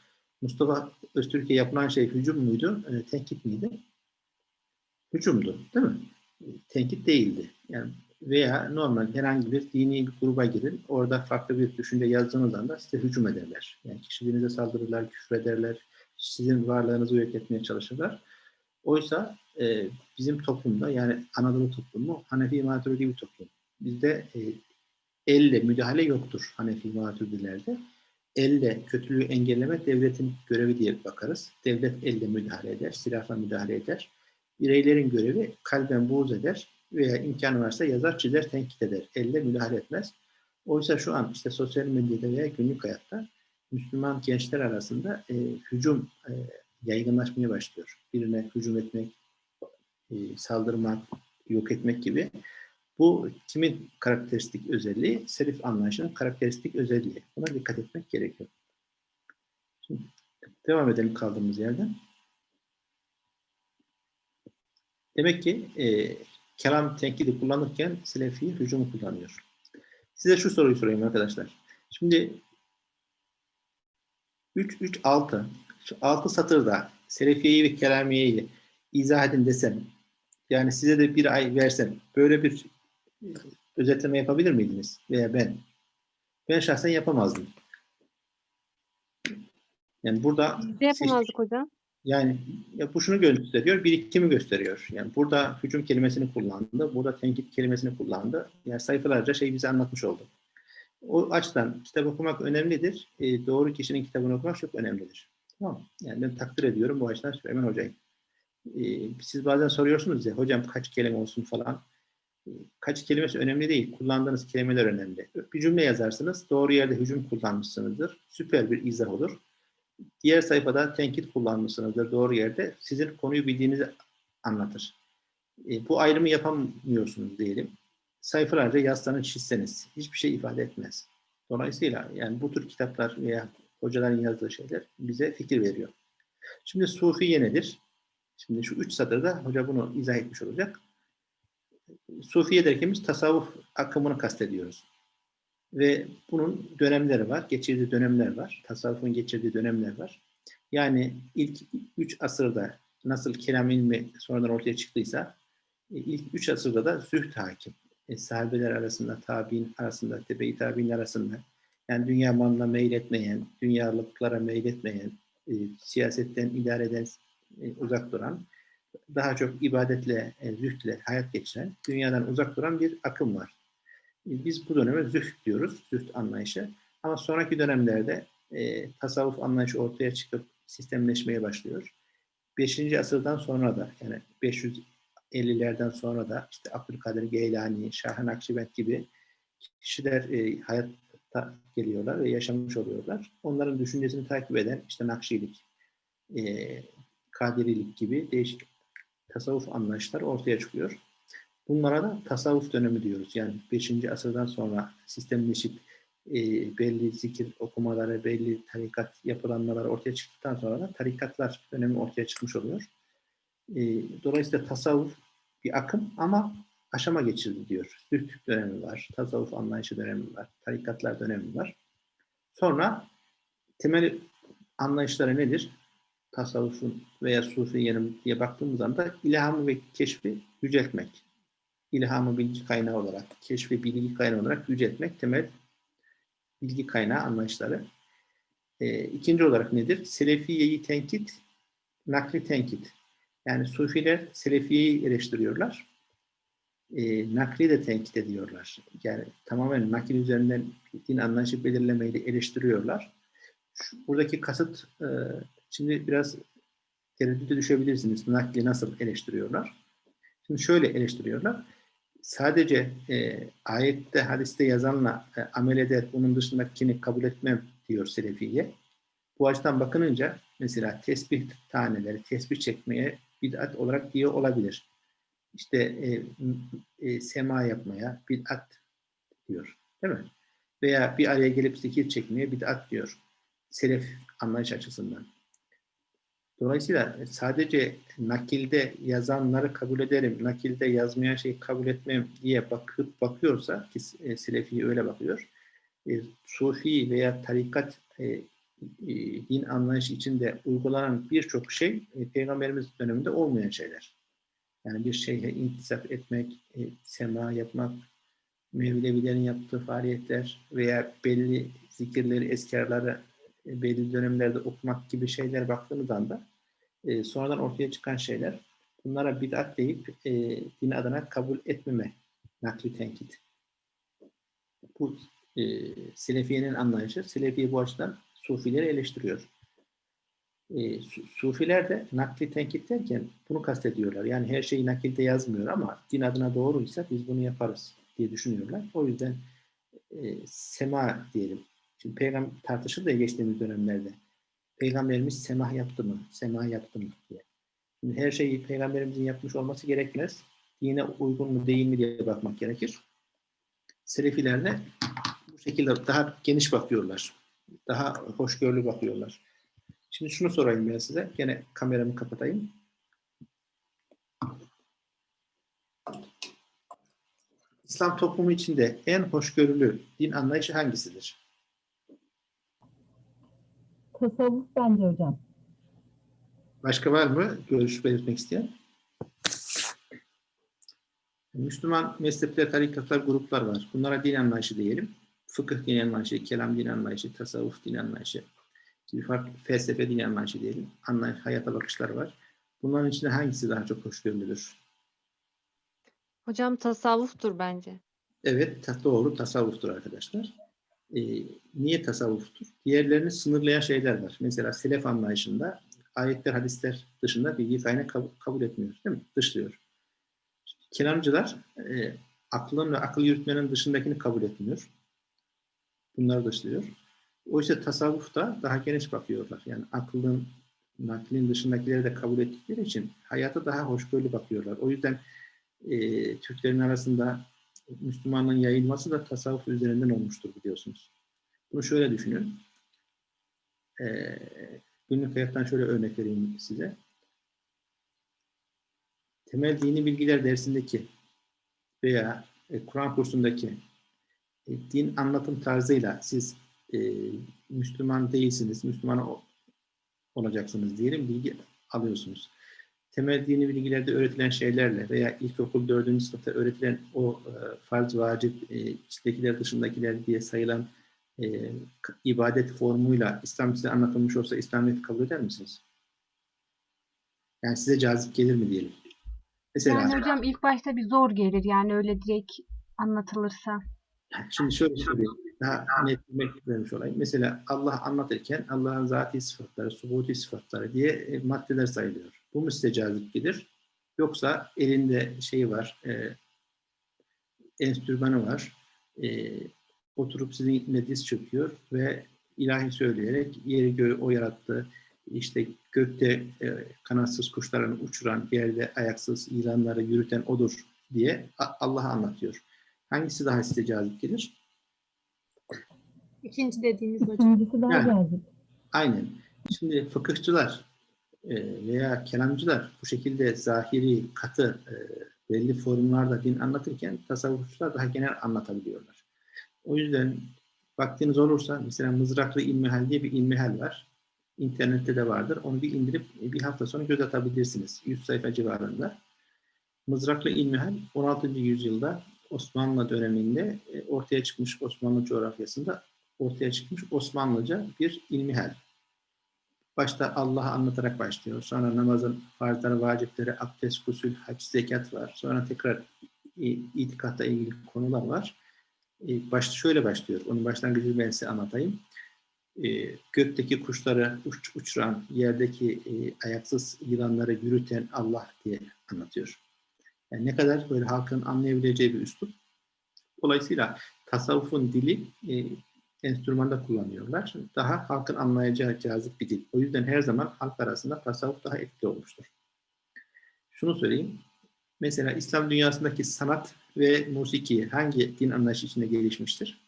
Mustafa Öztürk'e yapılan şey hücum muydu, e, tenkit miydi? Hücumdu, değil mi? tenkit değildi. Yani veya normal herhangi bir dini bir gruba girin, orada farklı bir düşünce yazdığınız anda size hücum ederler. Yani kişiliğinize saldırırlar, küfür ederler, sizin varlığınızı yok etmeye çalışırlar. Oysa e, bizim toplumda yani Anadolu toplumu Hanefi Maturidi bir toplum. Bizde e, elle müdahale yoktur Hanefi Maturidilerde. Elle kötülüğü engellemek devletin görevi diye bakarız. Devlet elle müdahale eder, silahla müdahale eder. Bireylerin görevi kalben buğz eder veya imkanı varsa yazar, çizer, tenkit eder. Elle müdahale etmez. Oysa şu an işte sosyal medyada veya günlük hayatta Müslüman gençler arasında e, hücum e, yaygınlaşmaya başlıyor. Birine hücum etmek, e, saldırmak, yok etmek gibi. Bu kimin karakteristik özelliği? Serif anlayışının karakteristik özelliği. Buna dikkat etmek gerekiyor. Şimdi devam edelim kaldığımız yerden. Demek ki e, kelam tenkidi kullanırken Selefi hücumu kullanıyor. Size şu soruyu sorayım arkadaşlar. Şimdi 3 3 6 şu 6 satırda Selefiye'yi ve Kelamiye'yi izah edin desem yani size de bir ay versem böyle bir özetleme yapabilir miydiniz? Veya ben? Ben şahsen yapamazdım. Yani burada Biz de yapamazdık hocam. yani ya bu şunu gösteriyor, birikimi gösteriyor. Yani burada hücum kelimesini kullandı, burada tenkit kelimesini kullandı. Yani sayfalarca şey bize anlatmış oldu. O açıdan kitap okumak önemlidir. E, doğru kişinin kitabını okumak çok önemlidir. Tamam? Yani ben takdir ediyorum bu açıdan Süleyman Hoca'yı. E, siz bazen soruyorsunuz ya, hocam kaç kelime olsun falan. Kaç kelimesi önemli değil. Kullandığınız kelimeler önemli. Bir cümle yazarsınız, doğru yerde hücum kullanmışsınızdır. Süper bir izah olur. Diğer sayfada tenkit kullanmışsınızdır doğru yerde. Sizin konuyu bildiğinizi anlatır. E, bu ayrımı yapamıyorsunuz diyelim. Sayfalarca yazsanız çizseniz hiçbir şey ifade etmez. Dolayısıyla yani bu tür kitaplar veya hocaların yazdığı şeyler bize fikir veriyor. Şimdi Sufiye nedir? Şimdi şu üç satırda hoca bunu izah etmiş olacak. Sufiye derken biz tasavvuf akımını kastediyoruz. Ve bunun dönemleri var, geçirdiği dönemler var. Tasavvufun geçirdiği dönemler var. Yani ilk üç asırda nasıl kelam ilmi sonradan ortaya çıktıysa e, ilk üç asırda da zühd hakim. E, sahabeler arasında, tabi'in arasında, tebe-i tabi'in arasında yani dünya malına meyletmeyen, dünyalıklara meyletmeyen, e, siyasetten idare eden, e, uzak duran, daha çok ibadetle, e, zühdle hayat geçiren, dünyadan uzak duran bir akım var. Biz bu döneme zühd diyoruz, zühd anlayışı. Ama sonraki dönemlerde e, tasavvuf anlayışı ortaya çıkıp sistemleşmeye başlıyor. 5. asırdan sonra da yani 550'lerden sonra da işte Abdülkadir Geylani, Şah-ı Nakşibend gibi kişiler e, hayatta geliyorlar ve yaşamış oluyorlar. Onların düşüncesini takip eden işte Nakşilik, e, Kadirilik gibi değişik tasavvuf anlayışlar ortaya çıkıyor. Bunlara da tasavvuf dönemi diyoruz. Yani 5. asırdan sonra sistemleşip e, belli zikir okumaları, belli tarikat yapılanmalar ortaya çıktıktan sonra da tarikatlar dönemi ortaya çıkmış oluyor. E, dolayısıyla tasavvuf bir akım ama aşama geçirdi diyor. Zühd dönemi var, tasavvuf anlayışı dönemi var, tarikatlar dönemi var. Sonra temel anlayışları nedir? Tasavvufun veya sufiyenin diye baktığımız anda ilhamı ve keşfi yüceltmek ilhamı bilgi kaynağı olarak, keşfi bilgi kaynağı olarak yüceltmek temel bilgi kaynağı anlayışları. E, ikinci olarak nedir? Selefiyeyi tenkit, nakli tenkit. Yani Sufiler Selefiyeyi eleştiriyorlar. E, nakli de tenkit ediyorlar. Yani tamamen nakil üzerinden din anlayışı belirlemeyi de eleştiriyorlar. Şu, buradaki kasıt, e, şimdi biraz tereddüte düşebilirsiniz. Nakli nasıl eleştiriyorlar? Şimdi şöyle eleştiriyorlar sadece e, ayette, hadiste yazanla e, amel eder, bunun dışındakini kabul etmem diyor Selefiye. Bu açıdan bakınınca mesela tesbih taneleri, tesbih çekmeye bid'at olarak diyor olabilir. İşte e, e, sema yapmaya bid'at diyor. Değil mi? Veya bir araya gelip zikir çekmeye bid'at diyor. Selef anlayış açısından. Dolayısıyla sadece nakilde yazanları kabul ederim, nakilde yazmayan şeyi kabul etmem diye bakıp bakıyorsa ki e, Selefi öyle bakıyor. E, Sufi veya tarikat e, e, din anlayışı içinde uygulanan birçok şey e, Peygamberimiz döneminde olmayan şeyler. Yani bir şeye intisap etmek, e, sema yapmak, Mevlevilerin yaptığı faaliyetler veya belli zikirleri, eskarları e, belli dönemlerde okumak gibi şeyler baktığımız anda e, sonradan ortaya çıkan şeyler bunlara bid'at deyip e, din adına kabul etmeme nakli tenkit. Bu e, Selefiye'nin anlayışı. Selefiye bu açıdan Sufileri eleştiriyor. E, su- Sufiler de nakli tenkit derken bunu kastediyorlar. Yani her şeyi nakilde yazmıyor ama din adına doğruysa biz bunu yaparız diye düşünüyorlar. O yüzden e, sema diyelim. Şimdi peygamber tartışıldı ya geçtiğimiz dönemlerde. Peygamberimiz semah yaptı mı? Sema yaptı mı diye. Şimdi her şeyi peygamberimizin yapmış olması gerekmez. Dine uygun mu değil mi diye bakmak gerekir. Selefiler de bu şekilde daha geniş bakıyorlar. Daha hoşgörülü bakıyorlar. Şimdi şunu sorayım ben size. Gene kameramı kapatayım. İslam toplumu içinde en hoşgörülü din anlayışı hangisidir? Tasavvuf bence hocam. Başka var mı görüş belirtmek isteyen? Müslüman mezhepler, tarikatlar, gruplar var. Bunlara din anlayışı diyelim. Fıkıh din anlayışı, kelam din anlayışı, tasavvuf din anlayışı gibi farklı felsefe din anlayışı diyelim. Anlayış, hayata bakışları var. Bunların içinde hangisi daha çok hoşgörülüdür? Hocam tasavvuftur bence. Evet, ta- doğru tasavvuftur arkadaşlar. Ee, niye tasavvuftur? Diğerlerini sınırlayan şeyler var. Mesela selef anlayışında ayetler, hadisler dışında bilgi kaynağı kabul, kabul etmiyor. Değil mi? Dışlıyor. Kelamcılar e, aklın ve akıl yürütmenin dışındakini kabul etmiyor. Bunları dışlıyor. Oysa tasavvufta daha geniş bakıyorlar. Yani aklın, naklin dışındakileri de kabul ettikleri için hayata daha hoşgörülü bakıyorlar. O yüzden e, Türklerin arasında Müslümanlığın yayılması da tasavvuf üzerinden olmuştur biliyorsunuz. Bunu şöyle düşünün. E, günlük hayattan şöyle örnek vereyim size. Temel dini bilgiler dersindeki veya e, Kur'an kursundaki e, din anlatım tarzıyla siz e, Müslüman değilsiniz, Müslüman olacaksınız diyelim, bilgi alıyorsunuz temel dini bilgilerde öğretilen şeylerle veya ilkokul dördüncü sınıfta öğretilen o e, farz, vacip, e, içindekiler dışındakiler diye sayılan e, ibadet formuyla İslam size anlatılmış olsa İslamiyet'i kabul eder misiniz? Yani size cazip gelir mi diyelim? Mesela Yani hocam ilk başta bir zor gelir yani öyle direkt anlatılırsa. Şimdi şöyle söyleyeyim. Daha net bir örnek vermiş olayım. Mesela Allah anlatırken Allah'ın zati sıfatları, subuti sıfatları diye e, maddeler sayılıyor. Bu cazip gelir? Yoksa elinde şeyi var, e, enstrümanı var, e, oturup sizinle diz çöküyor ve ilahi söyleyerek yeri göğü o yarattı, işte gökte e, kanatsız kuşların uçuran, yerde ayaksız yılanları yürüten odur diye Allah'a anlatıyor. Hangisi daha size cazip gelir? İkinci dediğiniz hocam. İkincisi daha Yani. cazip. Aynen. Şimdi fıkıhçılar veya kelamcılar bu şekilde zahiri, katı, e, belli formlarda din anlatırken tasavvufçular daha genel anlatabiliyorlar. O yüzden vaktiniz olursa mesela Mızraklı İlmihal diye bir ilmihal var. İnternette de vardır. Onu bir indirip e, bir hafta sonra göz atabilirsiniz. 100 sayfa civarında. Mızraklı İlmihal 16. yüzyılda Osmanlı döneminde e, ortaya çıkmış Osmanlı coğrafyasında ortaya çıkmış Osmanlıca bir ilmihal. Başta Allah'ı anlatarak başlıyor. Sonra namazın farzları, vacipleri, abdest, gusül, hac, zekat var. Sonra tekrar itikatla ilgili konular var. E, Başta şöyle başlıyor. Onun başlangıcını ben size anlatayım. E, Gökteki kuşları uç, uçuran, yerdeki e, ayaksız yılanları yürüten Allah diye anlatıyor. Yani ne kadar böyle halkın anlayabileceği bir üslup. Dolayısıyla tasavvufun dili enstrümanda kullanıyorlar. Daha halkın anlayacağı cazip bir dil. O yüzden her zaman halk arasında tasavvuf daha etkili olmuştur. Şunu söyleyeyim. Mesela İslam dünyasındaki sanat ve musiki hangi din anlayışı içinde gelişmiştir?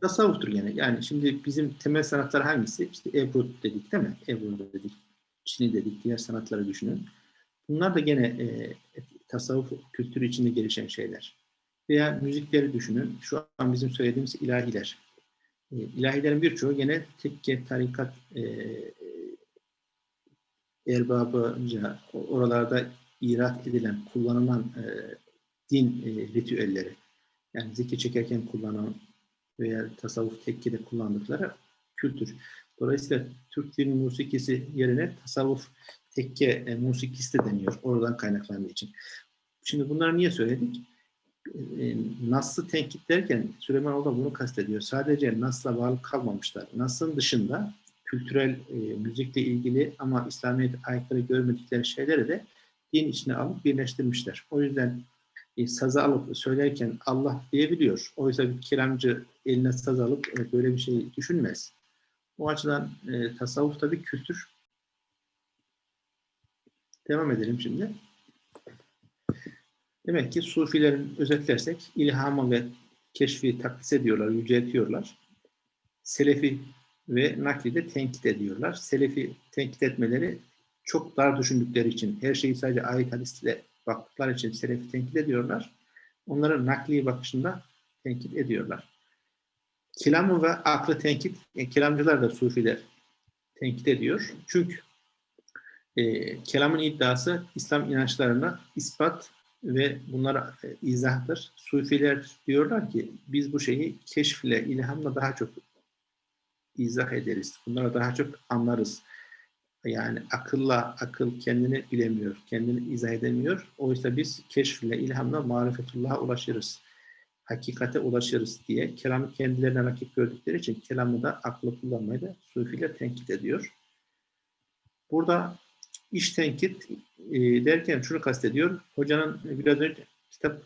Tasavvuftur gene. Yani şimdi bizim temel sanatlar hangisi? İşte Ebru dedik değil mi? Ebru dedik. Çin'i dedik. Diğer sanatları düşünün. Bunlar da gene e, tasavvuf kültürü içinde gelişen şeyler. Veya müzikleri düşünün. Şu an bizim söylediğimiz ilahiler. E, ilahilerin birçoğu gene tekke, tarikat e, erbabınca o- oralarda irat edilen, kullanılan e, din e, ritüelleri. Yani zikir çekerken kullanılan veya tasavvuf tekkede kullandıkları kültür. Dolayısıyla Türk dil musikisi yerine tasavvuf tekke e, musikisi de deniyor. Oradan kaynaklandığı için. Şimdi bunları niye söyledik? E, Nas'ı tenkit derken Süleymanoğlu da bunu kastediyor. Sadece Nas'la bağlı kalmamışlar. Nas'ın dışında kültürel e, müzikle ilgili ama İslamiyet aykırı görmedikleri şeyleri de din içine alıp birleştirmişler. O yüzden e, sazı alıp söylerken Allah diyebiliyor. Oysa bir kelamcı eline saz alıp e, böyle bir şey düşünmez. O açıdan e, tasavvuf da bir kültür. Devam edelim şimdi. Demek ki Sufilerin özetlersek ilhamı ve keşfi takdis ediyorlar, yüceltiyorlar. Selefi ve nakli de tenkit ediyorlar. Selefi tenkit etmeleri çok dar düşündükleri için, her şeyi sadece ayet hadisle baktıkları için selefi tenkit ediyorlar. Onların nakli bakışında tenkit ediyorlar. Kelamı ve aklı tenkit, e, kelamcılar da sufiler tenkit ediyor. Çünkü e, kelamın iddiası İslam inançlarına ispat ve bunlara e, izahtır. Sufiler diyorlar ki biz bu şeyi keşfle, ilhamla daha çok izah ederiz. Bunlara daha çok anlarız. Yani akılla akıl kendini bilemiyor, kendini izah edemiyor. Oysa biz keşfle, ilhamla marifetullah'a ulaşırız. Hakikate ulaşırız diye kelamı kendilerine rakip gördükleri için kelamı da aklı kullanmayı da sufiler tenkit ediyor. Burada iş tenkit e, derken şunu kastediyor. Hocanın biraz önce kitap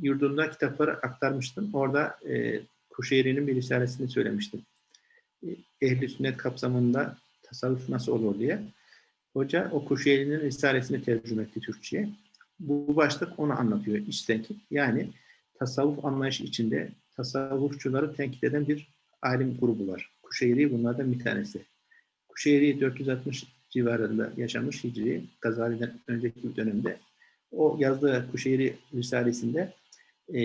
yurdunda kitapları aktarmıştım. Orada e, Kuşeyri'nin bir risalesini söylemiştim. E, Ehli sünnet kapsamında tasavvuf nasıl olur diye. Hoca o Kuşeyri'nin risalesini tercüme etti Türkçe'ye. Bu başlık onu anlatıyor. İç tenkit. Yani tasavvuf anlayışı içinde tasavvufçuları tenkit eden bir alim grubu var. Kuşeyri bunlardan bir tanesi. Kuşeyri 460 civarında yaşamış Hicri, Gazali'den önceki bir dönemde. O yazdığı Kuşeyri Risalesi'nde e,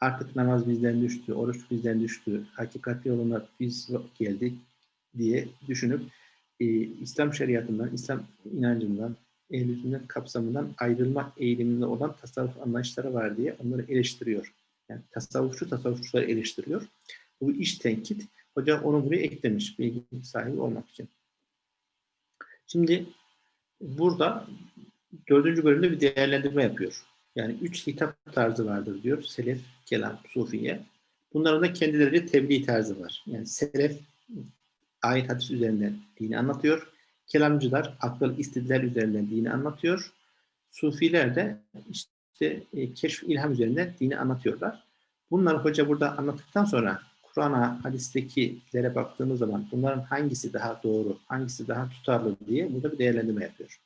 artık namaz bizden düştü, oruç bizden düştü, hakikati yoluna biz geldik diye düşünüp e, İslam şeriatından, İslam inancından, ehl sünnet kapsamından ayrılma eğiliminde olan tasavvuf anlayışları var diye onları eleştiriyor. Yani tasavvufçu tasavvufçuları eleştiriyor. Bu iş tenkit. Hoca onu buraya eklemiş bilgi sahibi olmak için. Şimdi burada dördüncü bölümde bir değerlendirme yapıyor. Yani üç hitap tarzı vardır diyor. Selef, kelam, sufiye. Bunların da kendileri tebliğ tarzı var. Yani selef ayet hadis üzerinden dini anlatıyor. Kelamcılar akıl istidlal üzerinden dini anlatıyor. Sufiler de işte e, keşf ilham üzerinden dini anlatıyorlar. Bunları hoca burada anlattıktan sonra Kur'an'a, hadistekilere baktığımız zaman bunların hangisi daha doğru, hangisi daha tutarlı diye burada bir değerlendirme yapıyor.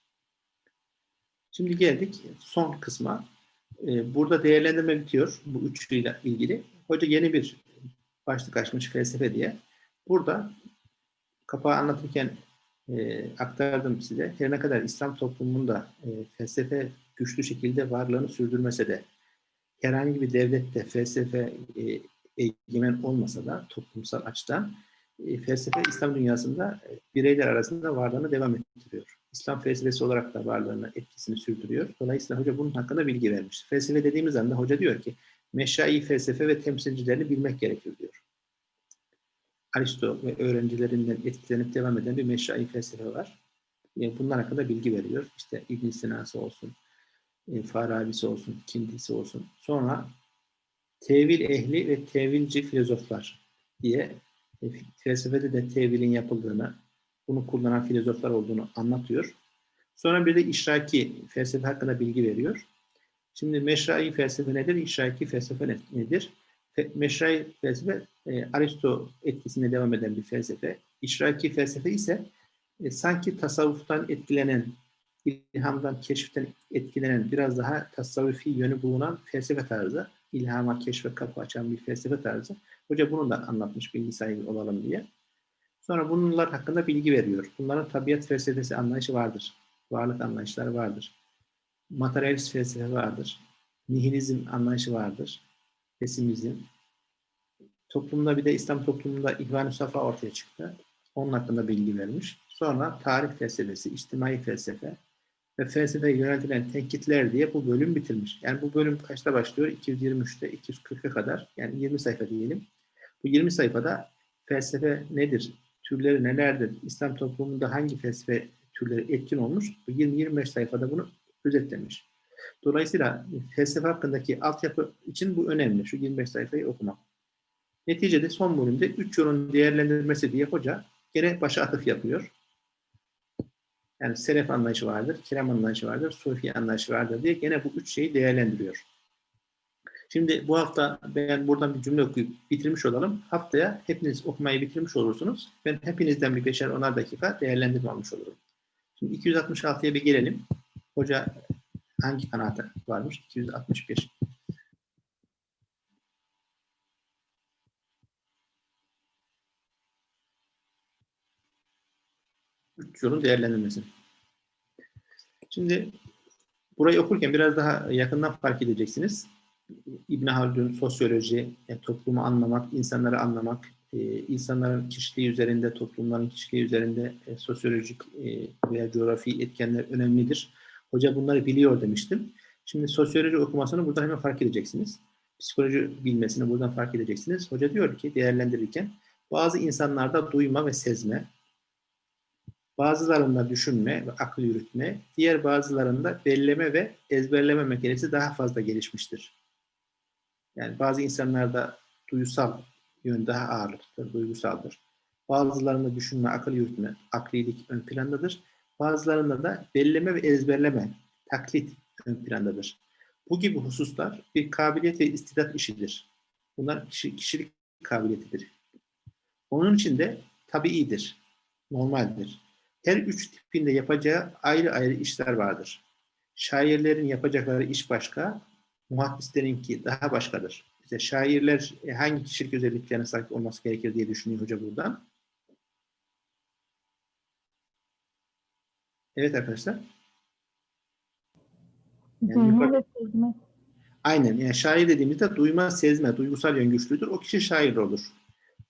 Şimdi geldik son kısma. Ee, burada değerlendirme bitiyor bu üçlüyle ilgili. Hoca yeni bir başlık açmış felsefe diye. Burada kapağı anlatırken e, aktardım size. Her ne kadar İslam toplumunda e, felsefe güçlü şekilde varlığını sürdürmese de herhangi bir devlette felsefe e, egemen olmasa da toplumsal açıdan e, felsefe İslam dünyasında e, bireyler arasında varlığını devam ettiriyor. İslam felsefesi olarak da varlığını, etkisini sürdürüyor. Dolayısıyla hoca bunun hakkında bilgi vermiş. Felsefe dediğimiz anda hoca diyor ki meşai felsefe ve temsilcilerini bilmek gerekir diyor. Aristo ve öğrencilerinden etkilenip devam eden bir meşai felsefe var. Yani bunlar hakkında bilgi veriyor. İşte İbn Sina'sı olsun, e, Farabi'si olsun, Kindisi olsun. Sonra tevil ehli ve tevilci filozoflar diye e, felsefede de tevilin yapıldığını, bunu kullanan filozoflar olduğunu anlatıyor. Sonra bir de işraki felsefe hakkında bilgi veriyor. Şimdi meşrai felsefe nedir? İşraki felsefe nedir? Fe, meşrai felsefe e, Aristo etkisine devam eden bir felsefe. İşraki felsefe ise e, sanki tasavvuftan etkilenen, ilhamdan, keşiften etkilenen, biraz daha tasavvufi yönü bulunan felsefe tarzı ilhama, keşfe kapı açan bir felsefe tarzı. Hoca bunu da anlatmış bilgi sahibi olalım diye. Sonra bunlar hakkında bilgi veriyor. Bunların tabiat felsefesi anlayışı vardır. Varlık anlayışları vardır. Materyalist felsefe vardır. Nihilizm anlayışı vardır. Pesimizm. Toplumda bir de İslam toplumunda İhvan-ı Safa ortaya çıktı. Onun hakkında bilgi vermiş. Sonra tarih felsefesi, içtimai felsefe, ve felsefeye yöneltilen tenkitler diye bu bölüm bitirmiş. Yani bu bölüm kaçta başlıyor? 223'te 240'a kadar yani 20 sayfa diyelim. Bu 20 sayfada felsefe nedir? Türleri nelerdir? İslam toplumunda hangi felsefe türleri etkin olmuş? Bu 20-25 sayfada bunu özetlemiş. Dolayısıyla felsefe hakkındaki altyapı için bu önemli. Şu 25 sayfayı okumak. Neticede son bölümde üç yolun değerlendirmesi diye hoca gene başa atıf yapıyor. Yani selef anlayışı vardır, kelam anlayışı vardır, sufi anlayışı vardır diye gene bu üç şeyi değerlendiriyor. Şimdi bu hafta ben buradan bir cümle okuyup bitirmiş olalım. Haftaya hepiniz okumayı bitirmiş olursunuz. Ben hepinizden bir beşer onar dakika değerlendirme almış olurum. Şimdi 266'ya bir gelelim. Hoca hangi kanaate varmış? 261. Üç yolun değerlendirmesi. Şimdi burayı okurken biraz daha yakından fark edeceksiniz. İbn Haldun sosyoloji, yani toplumu anlamak, insanları anlamak, e, insanların kişiliği üzerinde, toplumların kişiliği üzerinde e, sosyolojik e, veya coğrafi etkenler önemlidir. Hoca bunları biliyor demiştim. Şimdi sosyoloji okumasını burada hemen fark edeceksiniz. Psikoloji bilmesini buradan fark edeceksiniz. Hoca diyor ki değerlendirirken bazı insanlarda duyma ve sezme, bazılarında düşünme ve akıl yürütme, diğer bazılarında belleme ve ezberleme mekanizması daha fazla gelişmiştir. Yani bazı insanlarda duysal yön daha ağırlıklıdır, duygusaldır. Bazılarında düşünme, akıl yürütme, aklilik ön plandadır. Bazılarında da belleme ve ezberleme, taklit ön plandadır. Bu gibi hususlar bir kabiliyet ve istidat işidir. Bunlar kişi, kişilik kabiliyetidir. Onun için de tabiidir, normaldir. Her üç tipinde yapacağı ayrı ayrı işler vardır. Şairlerin yapacakları iş başka, muhaddislerinki daha başkadır. İşte şairler e, hangi kişilik özelliklerine sahip olması gerekir diye düşünüyor hoca buradan. Evet arkadaşlar. Yani yukarı-. Aynen. Yani şair dediğimizde duyma, sezme, duygusal yön güçlüdür. O kişi şair olur.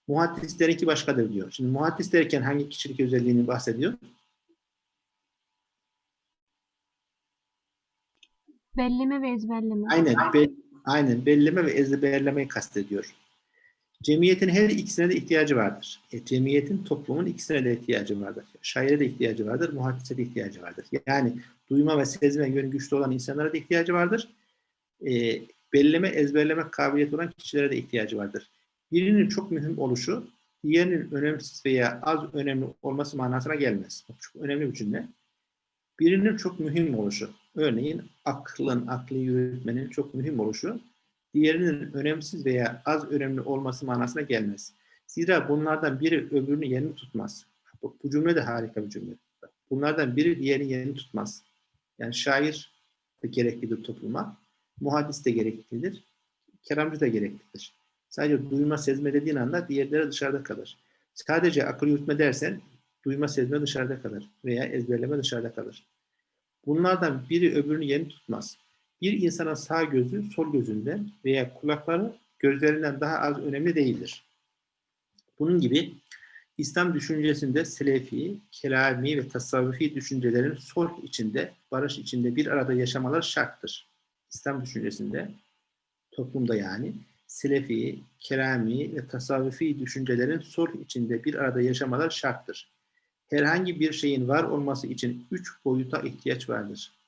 Muhaddislerinki başkadır diyor. Şimdi muhaddis derken hangi kişilik özelliğini bahsediyor? Belleme ve ezberleme. Aynen. Be- aynen. Belleme ve ezberlemeyi kastediyor. Cemiyetin her ikisine de ihtiyacı vardır. E, cemiyetin, toplumun ikisine de ihtiyacı vardır. Şaire de ihtiyacı vardır, muhaddise de ihtiyacı vardır. Yani duyma ve sezme yönü güçlü olan insanlara da ihtiyacı vardır. E, belleme, ezberleme kabiliyeti olan kişilere de ihtiyacı vardır. Birinin çok mühim oluşu, diğerinin önemsiz veya az önemli olması manasına gelmez. Çok önemli bir cümle. Birinin çok mühim oluşu, örneğin aklın, akli yürütmenin çok mühim oluşu, diğerinin önemsiz veya az önemli olması manasına gelmez. Zira bunlardan biri öbürünün yerini tutmaz. Bu, bu cümle de harika bir cümle. Bunlardan biri diğerinin yerini tutmaz. Yani şair de gereklidir topluma, muhaddis de gereklidir, kelamcı da gereklidir. Sadece duyma, sezme dediğin anda diğerleri dışarıda kalır. Sadece akıl yürütme dersen duyma, sezme dışarıda kalır veya ezberleme dışarıda kalır. Bunlardan biri öbürünün yerini tutmaz. Bir insanın sağ gözü sol gözünden veya kulakları gözlerinden daha az önemli değildir. Bunun gibi İslam düşüncesinde selefi, kelami ve tasavvufi düşüncelerin sulh içinde, barış içinde bir arada yaşamalar şarttır. İslam düşüncesinde, toplumda yani, selefi, kelami ve tasavvufi düşüncelerin sulh içinde bir arada yaşamalar şarttır. Herhangi bir şeyin var olması için üç boyuta ihtiyaç vardır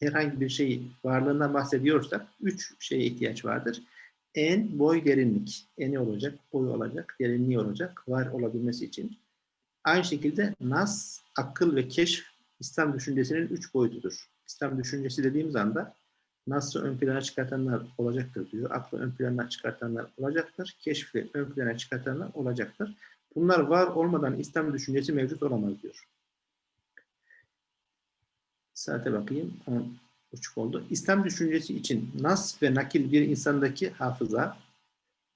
herhangi bir şey varlığından bahsediyorsak üç şeye ihtiyaç vardır. En, boy, derinlik. Eni olacak, boyu olacak, derinliği olacak var olabilmesi için. Aynı şekilde nas, akıl ve keşf İslam düşüncesinin üç boyutudur. İslam düşüncesi dediğimiz anda nas'ı ön plana çıkartanlar olacaktır diyor. Aklı ön plana çıkartanlar olacaktır. Keşfi ön plana çıkartanlar olacaktır. Bunlar var olmadan İslam düşüncesi mevcut olamaz diyor. Saate bakayım. 10.30 oldu. İslam düşüncesi için nas ve nakil bir insandaki hafıza,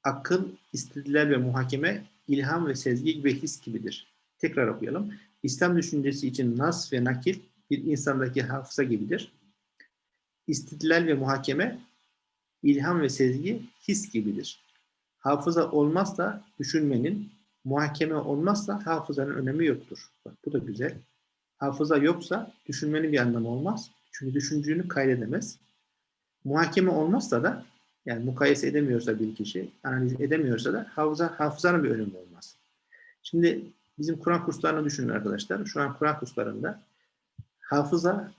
akıl, istidlal ve muhakeme, ilham ve sezgi gibi his gibidir. Tekrar okuyalım. İslam düşüncesi için nas ve nakil bir insandaki hafıza gibidir. İstidlal ve muhakeme, ilham ve sezgi his gibidir. Hafıza olmazsa düşünmenin, muhakeme olmazsa hafızanın önemi yoktur. Bak bu da güzel. Hafıza yoksa düşünmenin bir anlamı olmaz. Çünkü düşündüğünü kaydedemez. Muhakeme olmazsa da Yani mukayese edemiyorsa bir kişi, analiz edemiyorsa da hafıza, hafızanın bir önemi olmaz. Şimdi bizim Kur'an kurslarını düşünün arkadaşlar. Şu an Kur'an kurslarında hafıza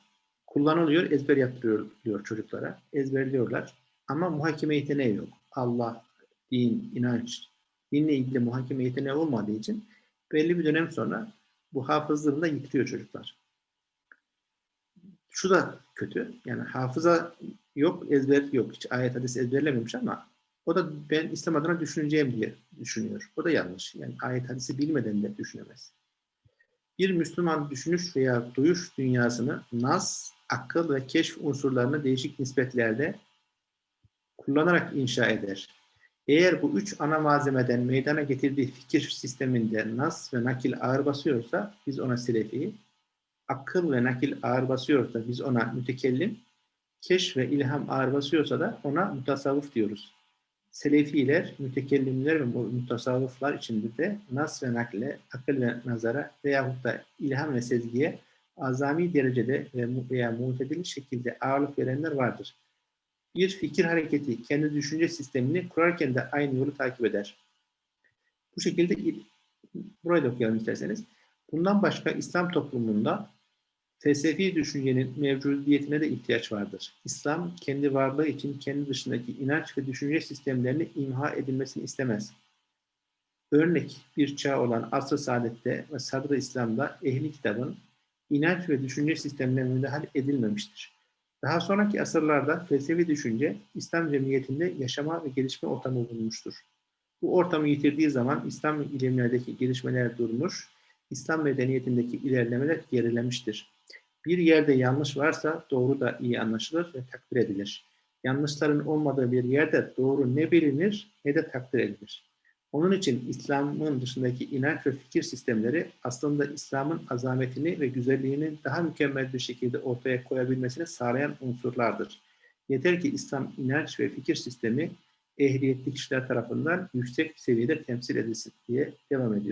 kullanılıyor, ezber yaptırılıyor çocuklara. Ezberliyorlar. Ama muhakeme yeteneği yok. Allah, din, inanç, dinle ilgili muhakeme yeteneği olmadığı için belli bir dönem sonra bu hafızlığını da yitiriyor çocuklar. Şu da kötü. Yani hafıza yok, ezber yok. Hiç ayet hadis ezberlememiş ama o da ben İslam adına düşüneceğim diye düşünüyor. O da yanlış. Yani ayet hadisi bilmeden de düşünemez. Bir Müslüman düşünüş veya duyuş dünyasını nas, akıl ve keşf unsurlarını değişik nispetlerde kullanarak inşa eder. Eğer bu üç ana malzemeden meydana getirdiği fikir sisteminde nas ve nakil ağır basıyorsa biz ona selefi, akıl ve nakil ağır basıyorsa biz ona mütekellim, keşf ve ilham ağır basıyorsa da ona mutasavvuf diyoruz. Selefiler, mütekellimler ve mutasavvıflar içinde de nas ve nakle, akıl ve nazara veyahut da ilham ve sezgiye azami derecede mu- veya mutedil şekilde ağırlık verenler vardır. Bir fikir hareketi kendi düşünce sistemini kurarken de aynı yolu takip eder. Bu şekilde il- burayı da okuyalım isterseniz. Bundan başka İslam toplumunda felsefi düşüncenin mevcudiyetine de ihtiyaç vardır. İslam kendi varlığı için kendi dışındaki inanç ve düşünce sistemlerini imha edilmesini istemez. Örnek bir çağ olan Asr-ı Saadet'te ve Sadr-ı İslam'da ehli kitabın inanç ve düşünce sistemlerine müdahale edilmemiştir. Daha sonraki asırlarda felsefi düşünce İslam cemiyetinde yaşama ve gelişme ortamı bulmuştur. Bu ortamı yitirdiği zaman İslam ilimlerdeki gelişmeler durmuş, İslam medeniyetindeki ilerlemeler gerilemiştir. Bir yerde yanlış varsa doğru da iyi anlaşılır ve takdir edilir. Yanlışların olmadığı bir yerde doğru ne bilinir ne de takdir edilir. Onun için İslam'ın dışındaki inanç ve fikir sistemleri aslında İslam'ın azametini ve güzelliğini daha mükemmel bir şekilde ortaya koyabilmesini sağlayan unsurlardır. Yeter ki İslam inanç ve fikir sistemi ehliyetli kişiler tarafından yüksek seviyede temsil edilsin diye devam ediyor.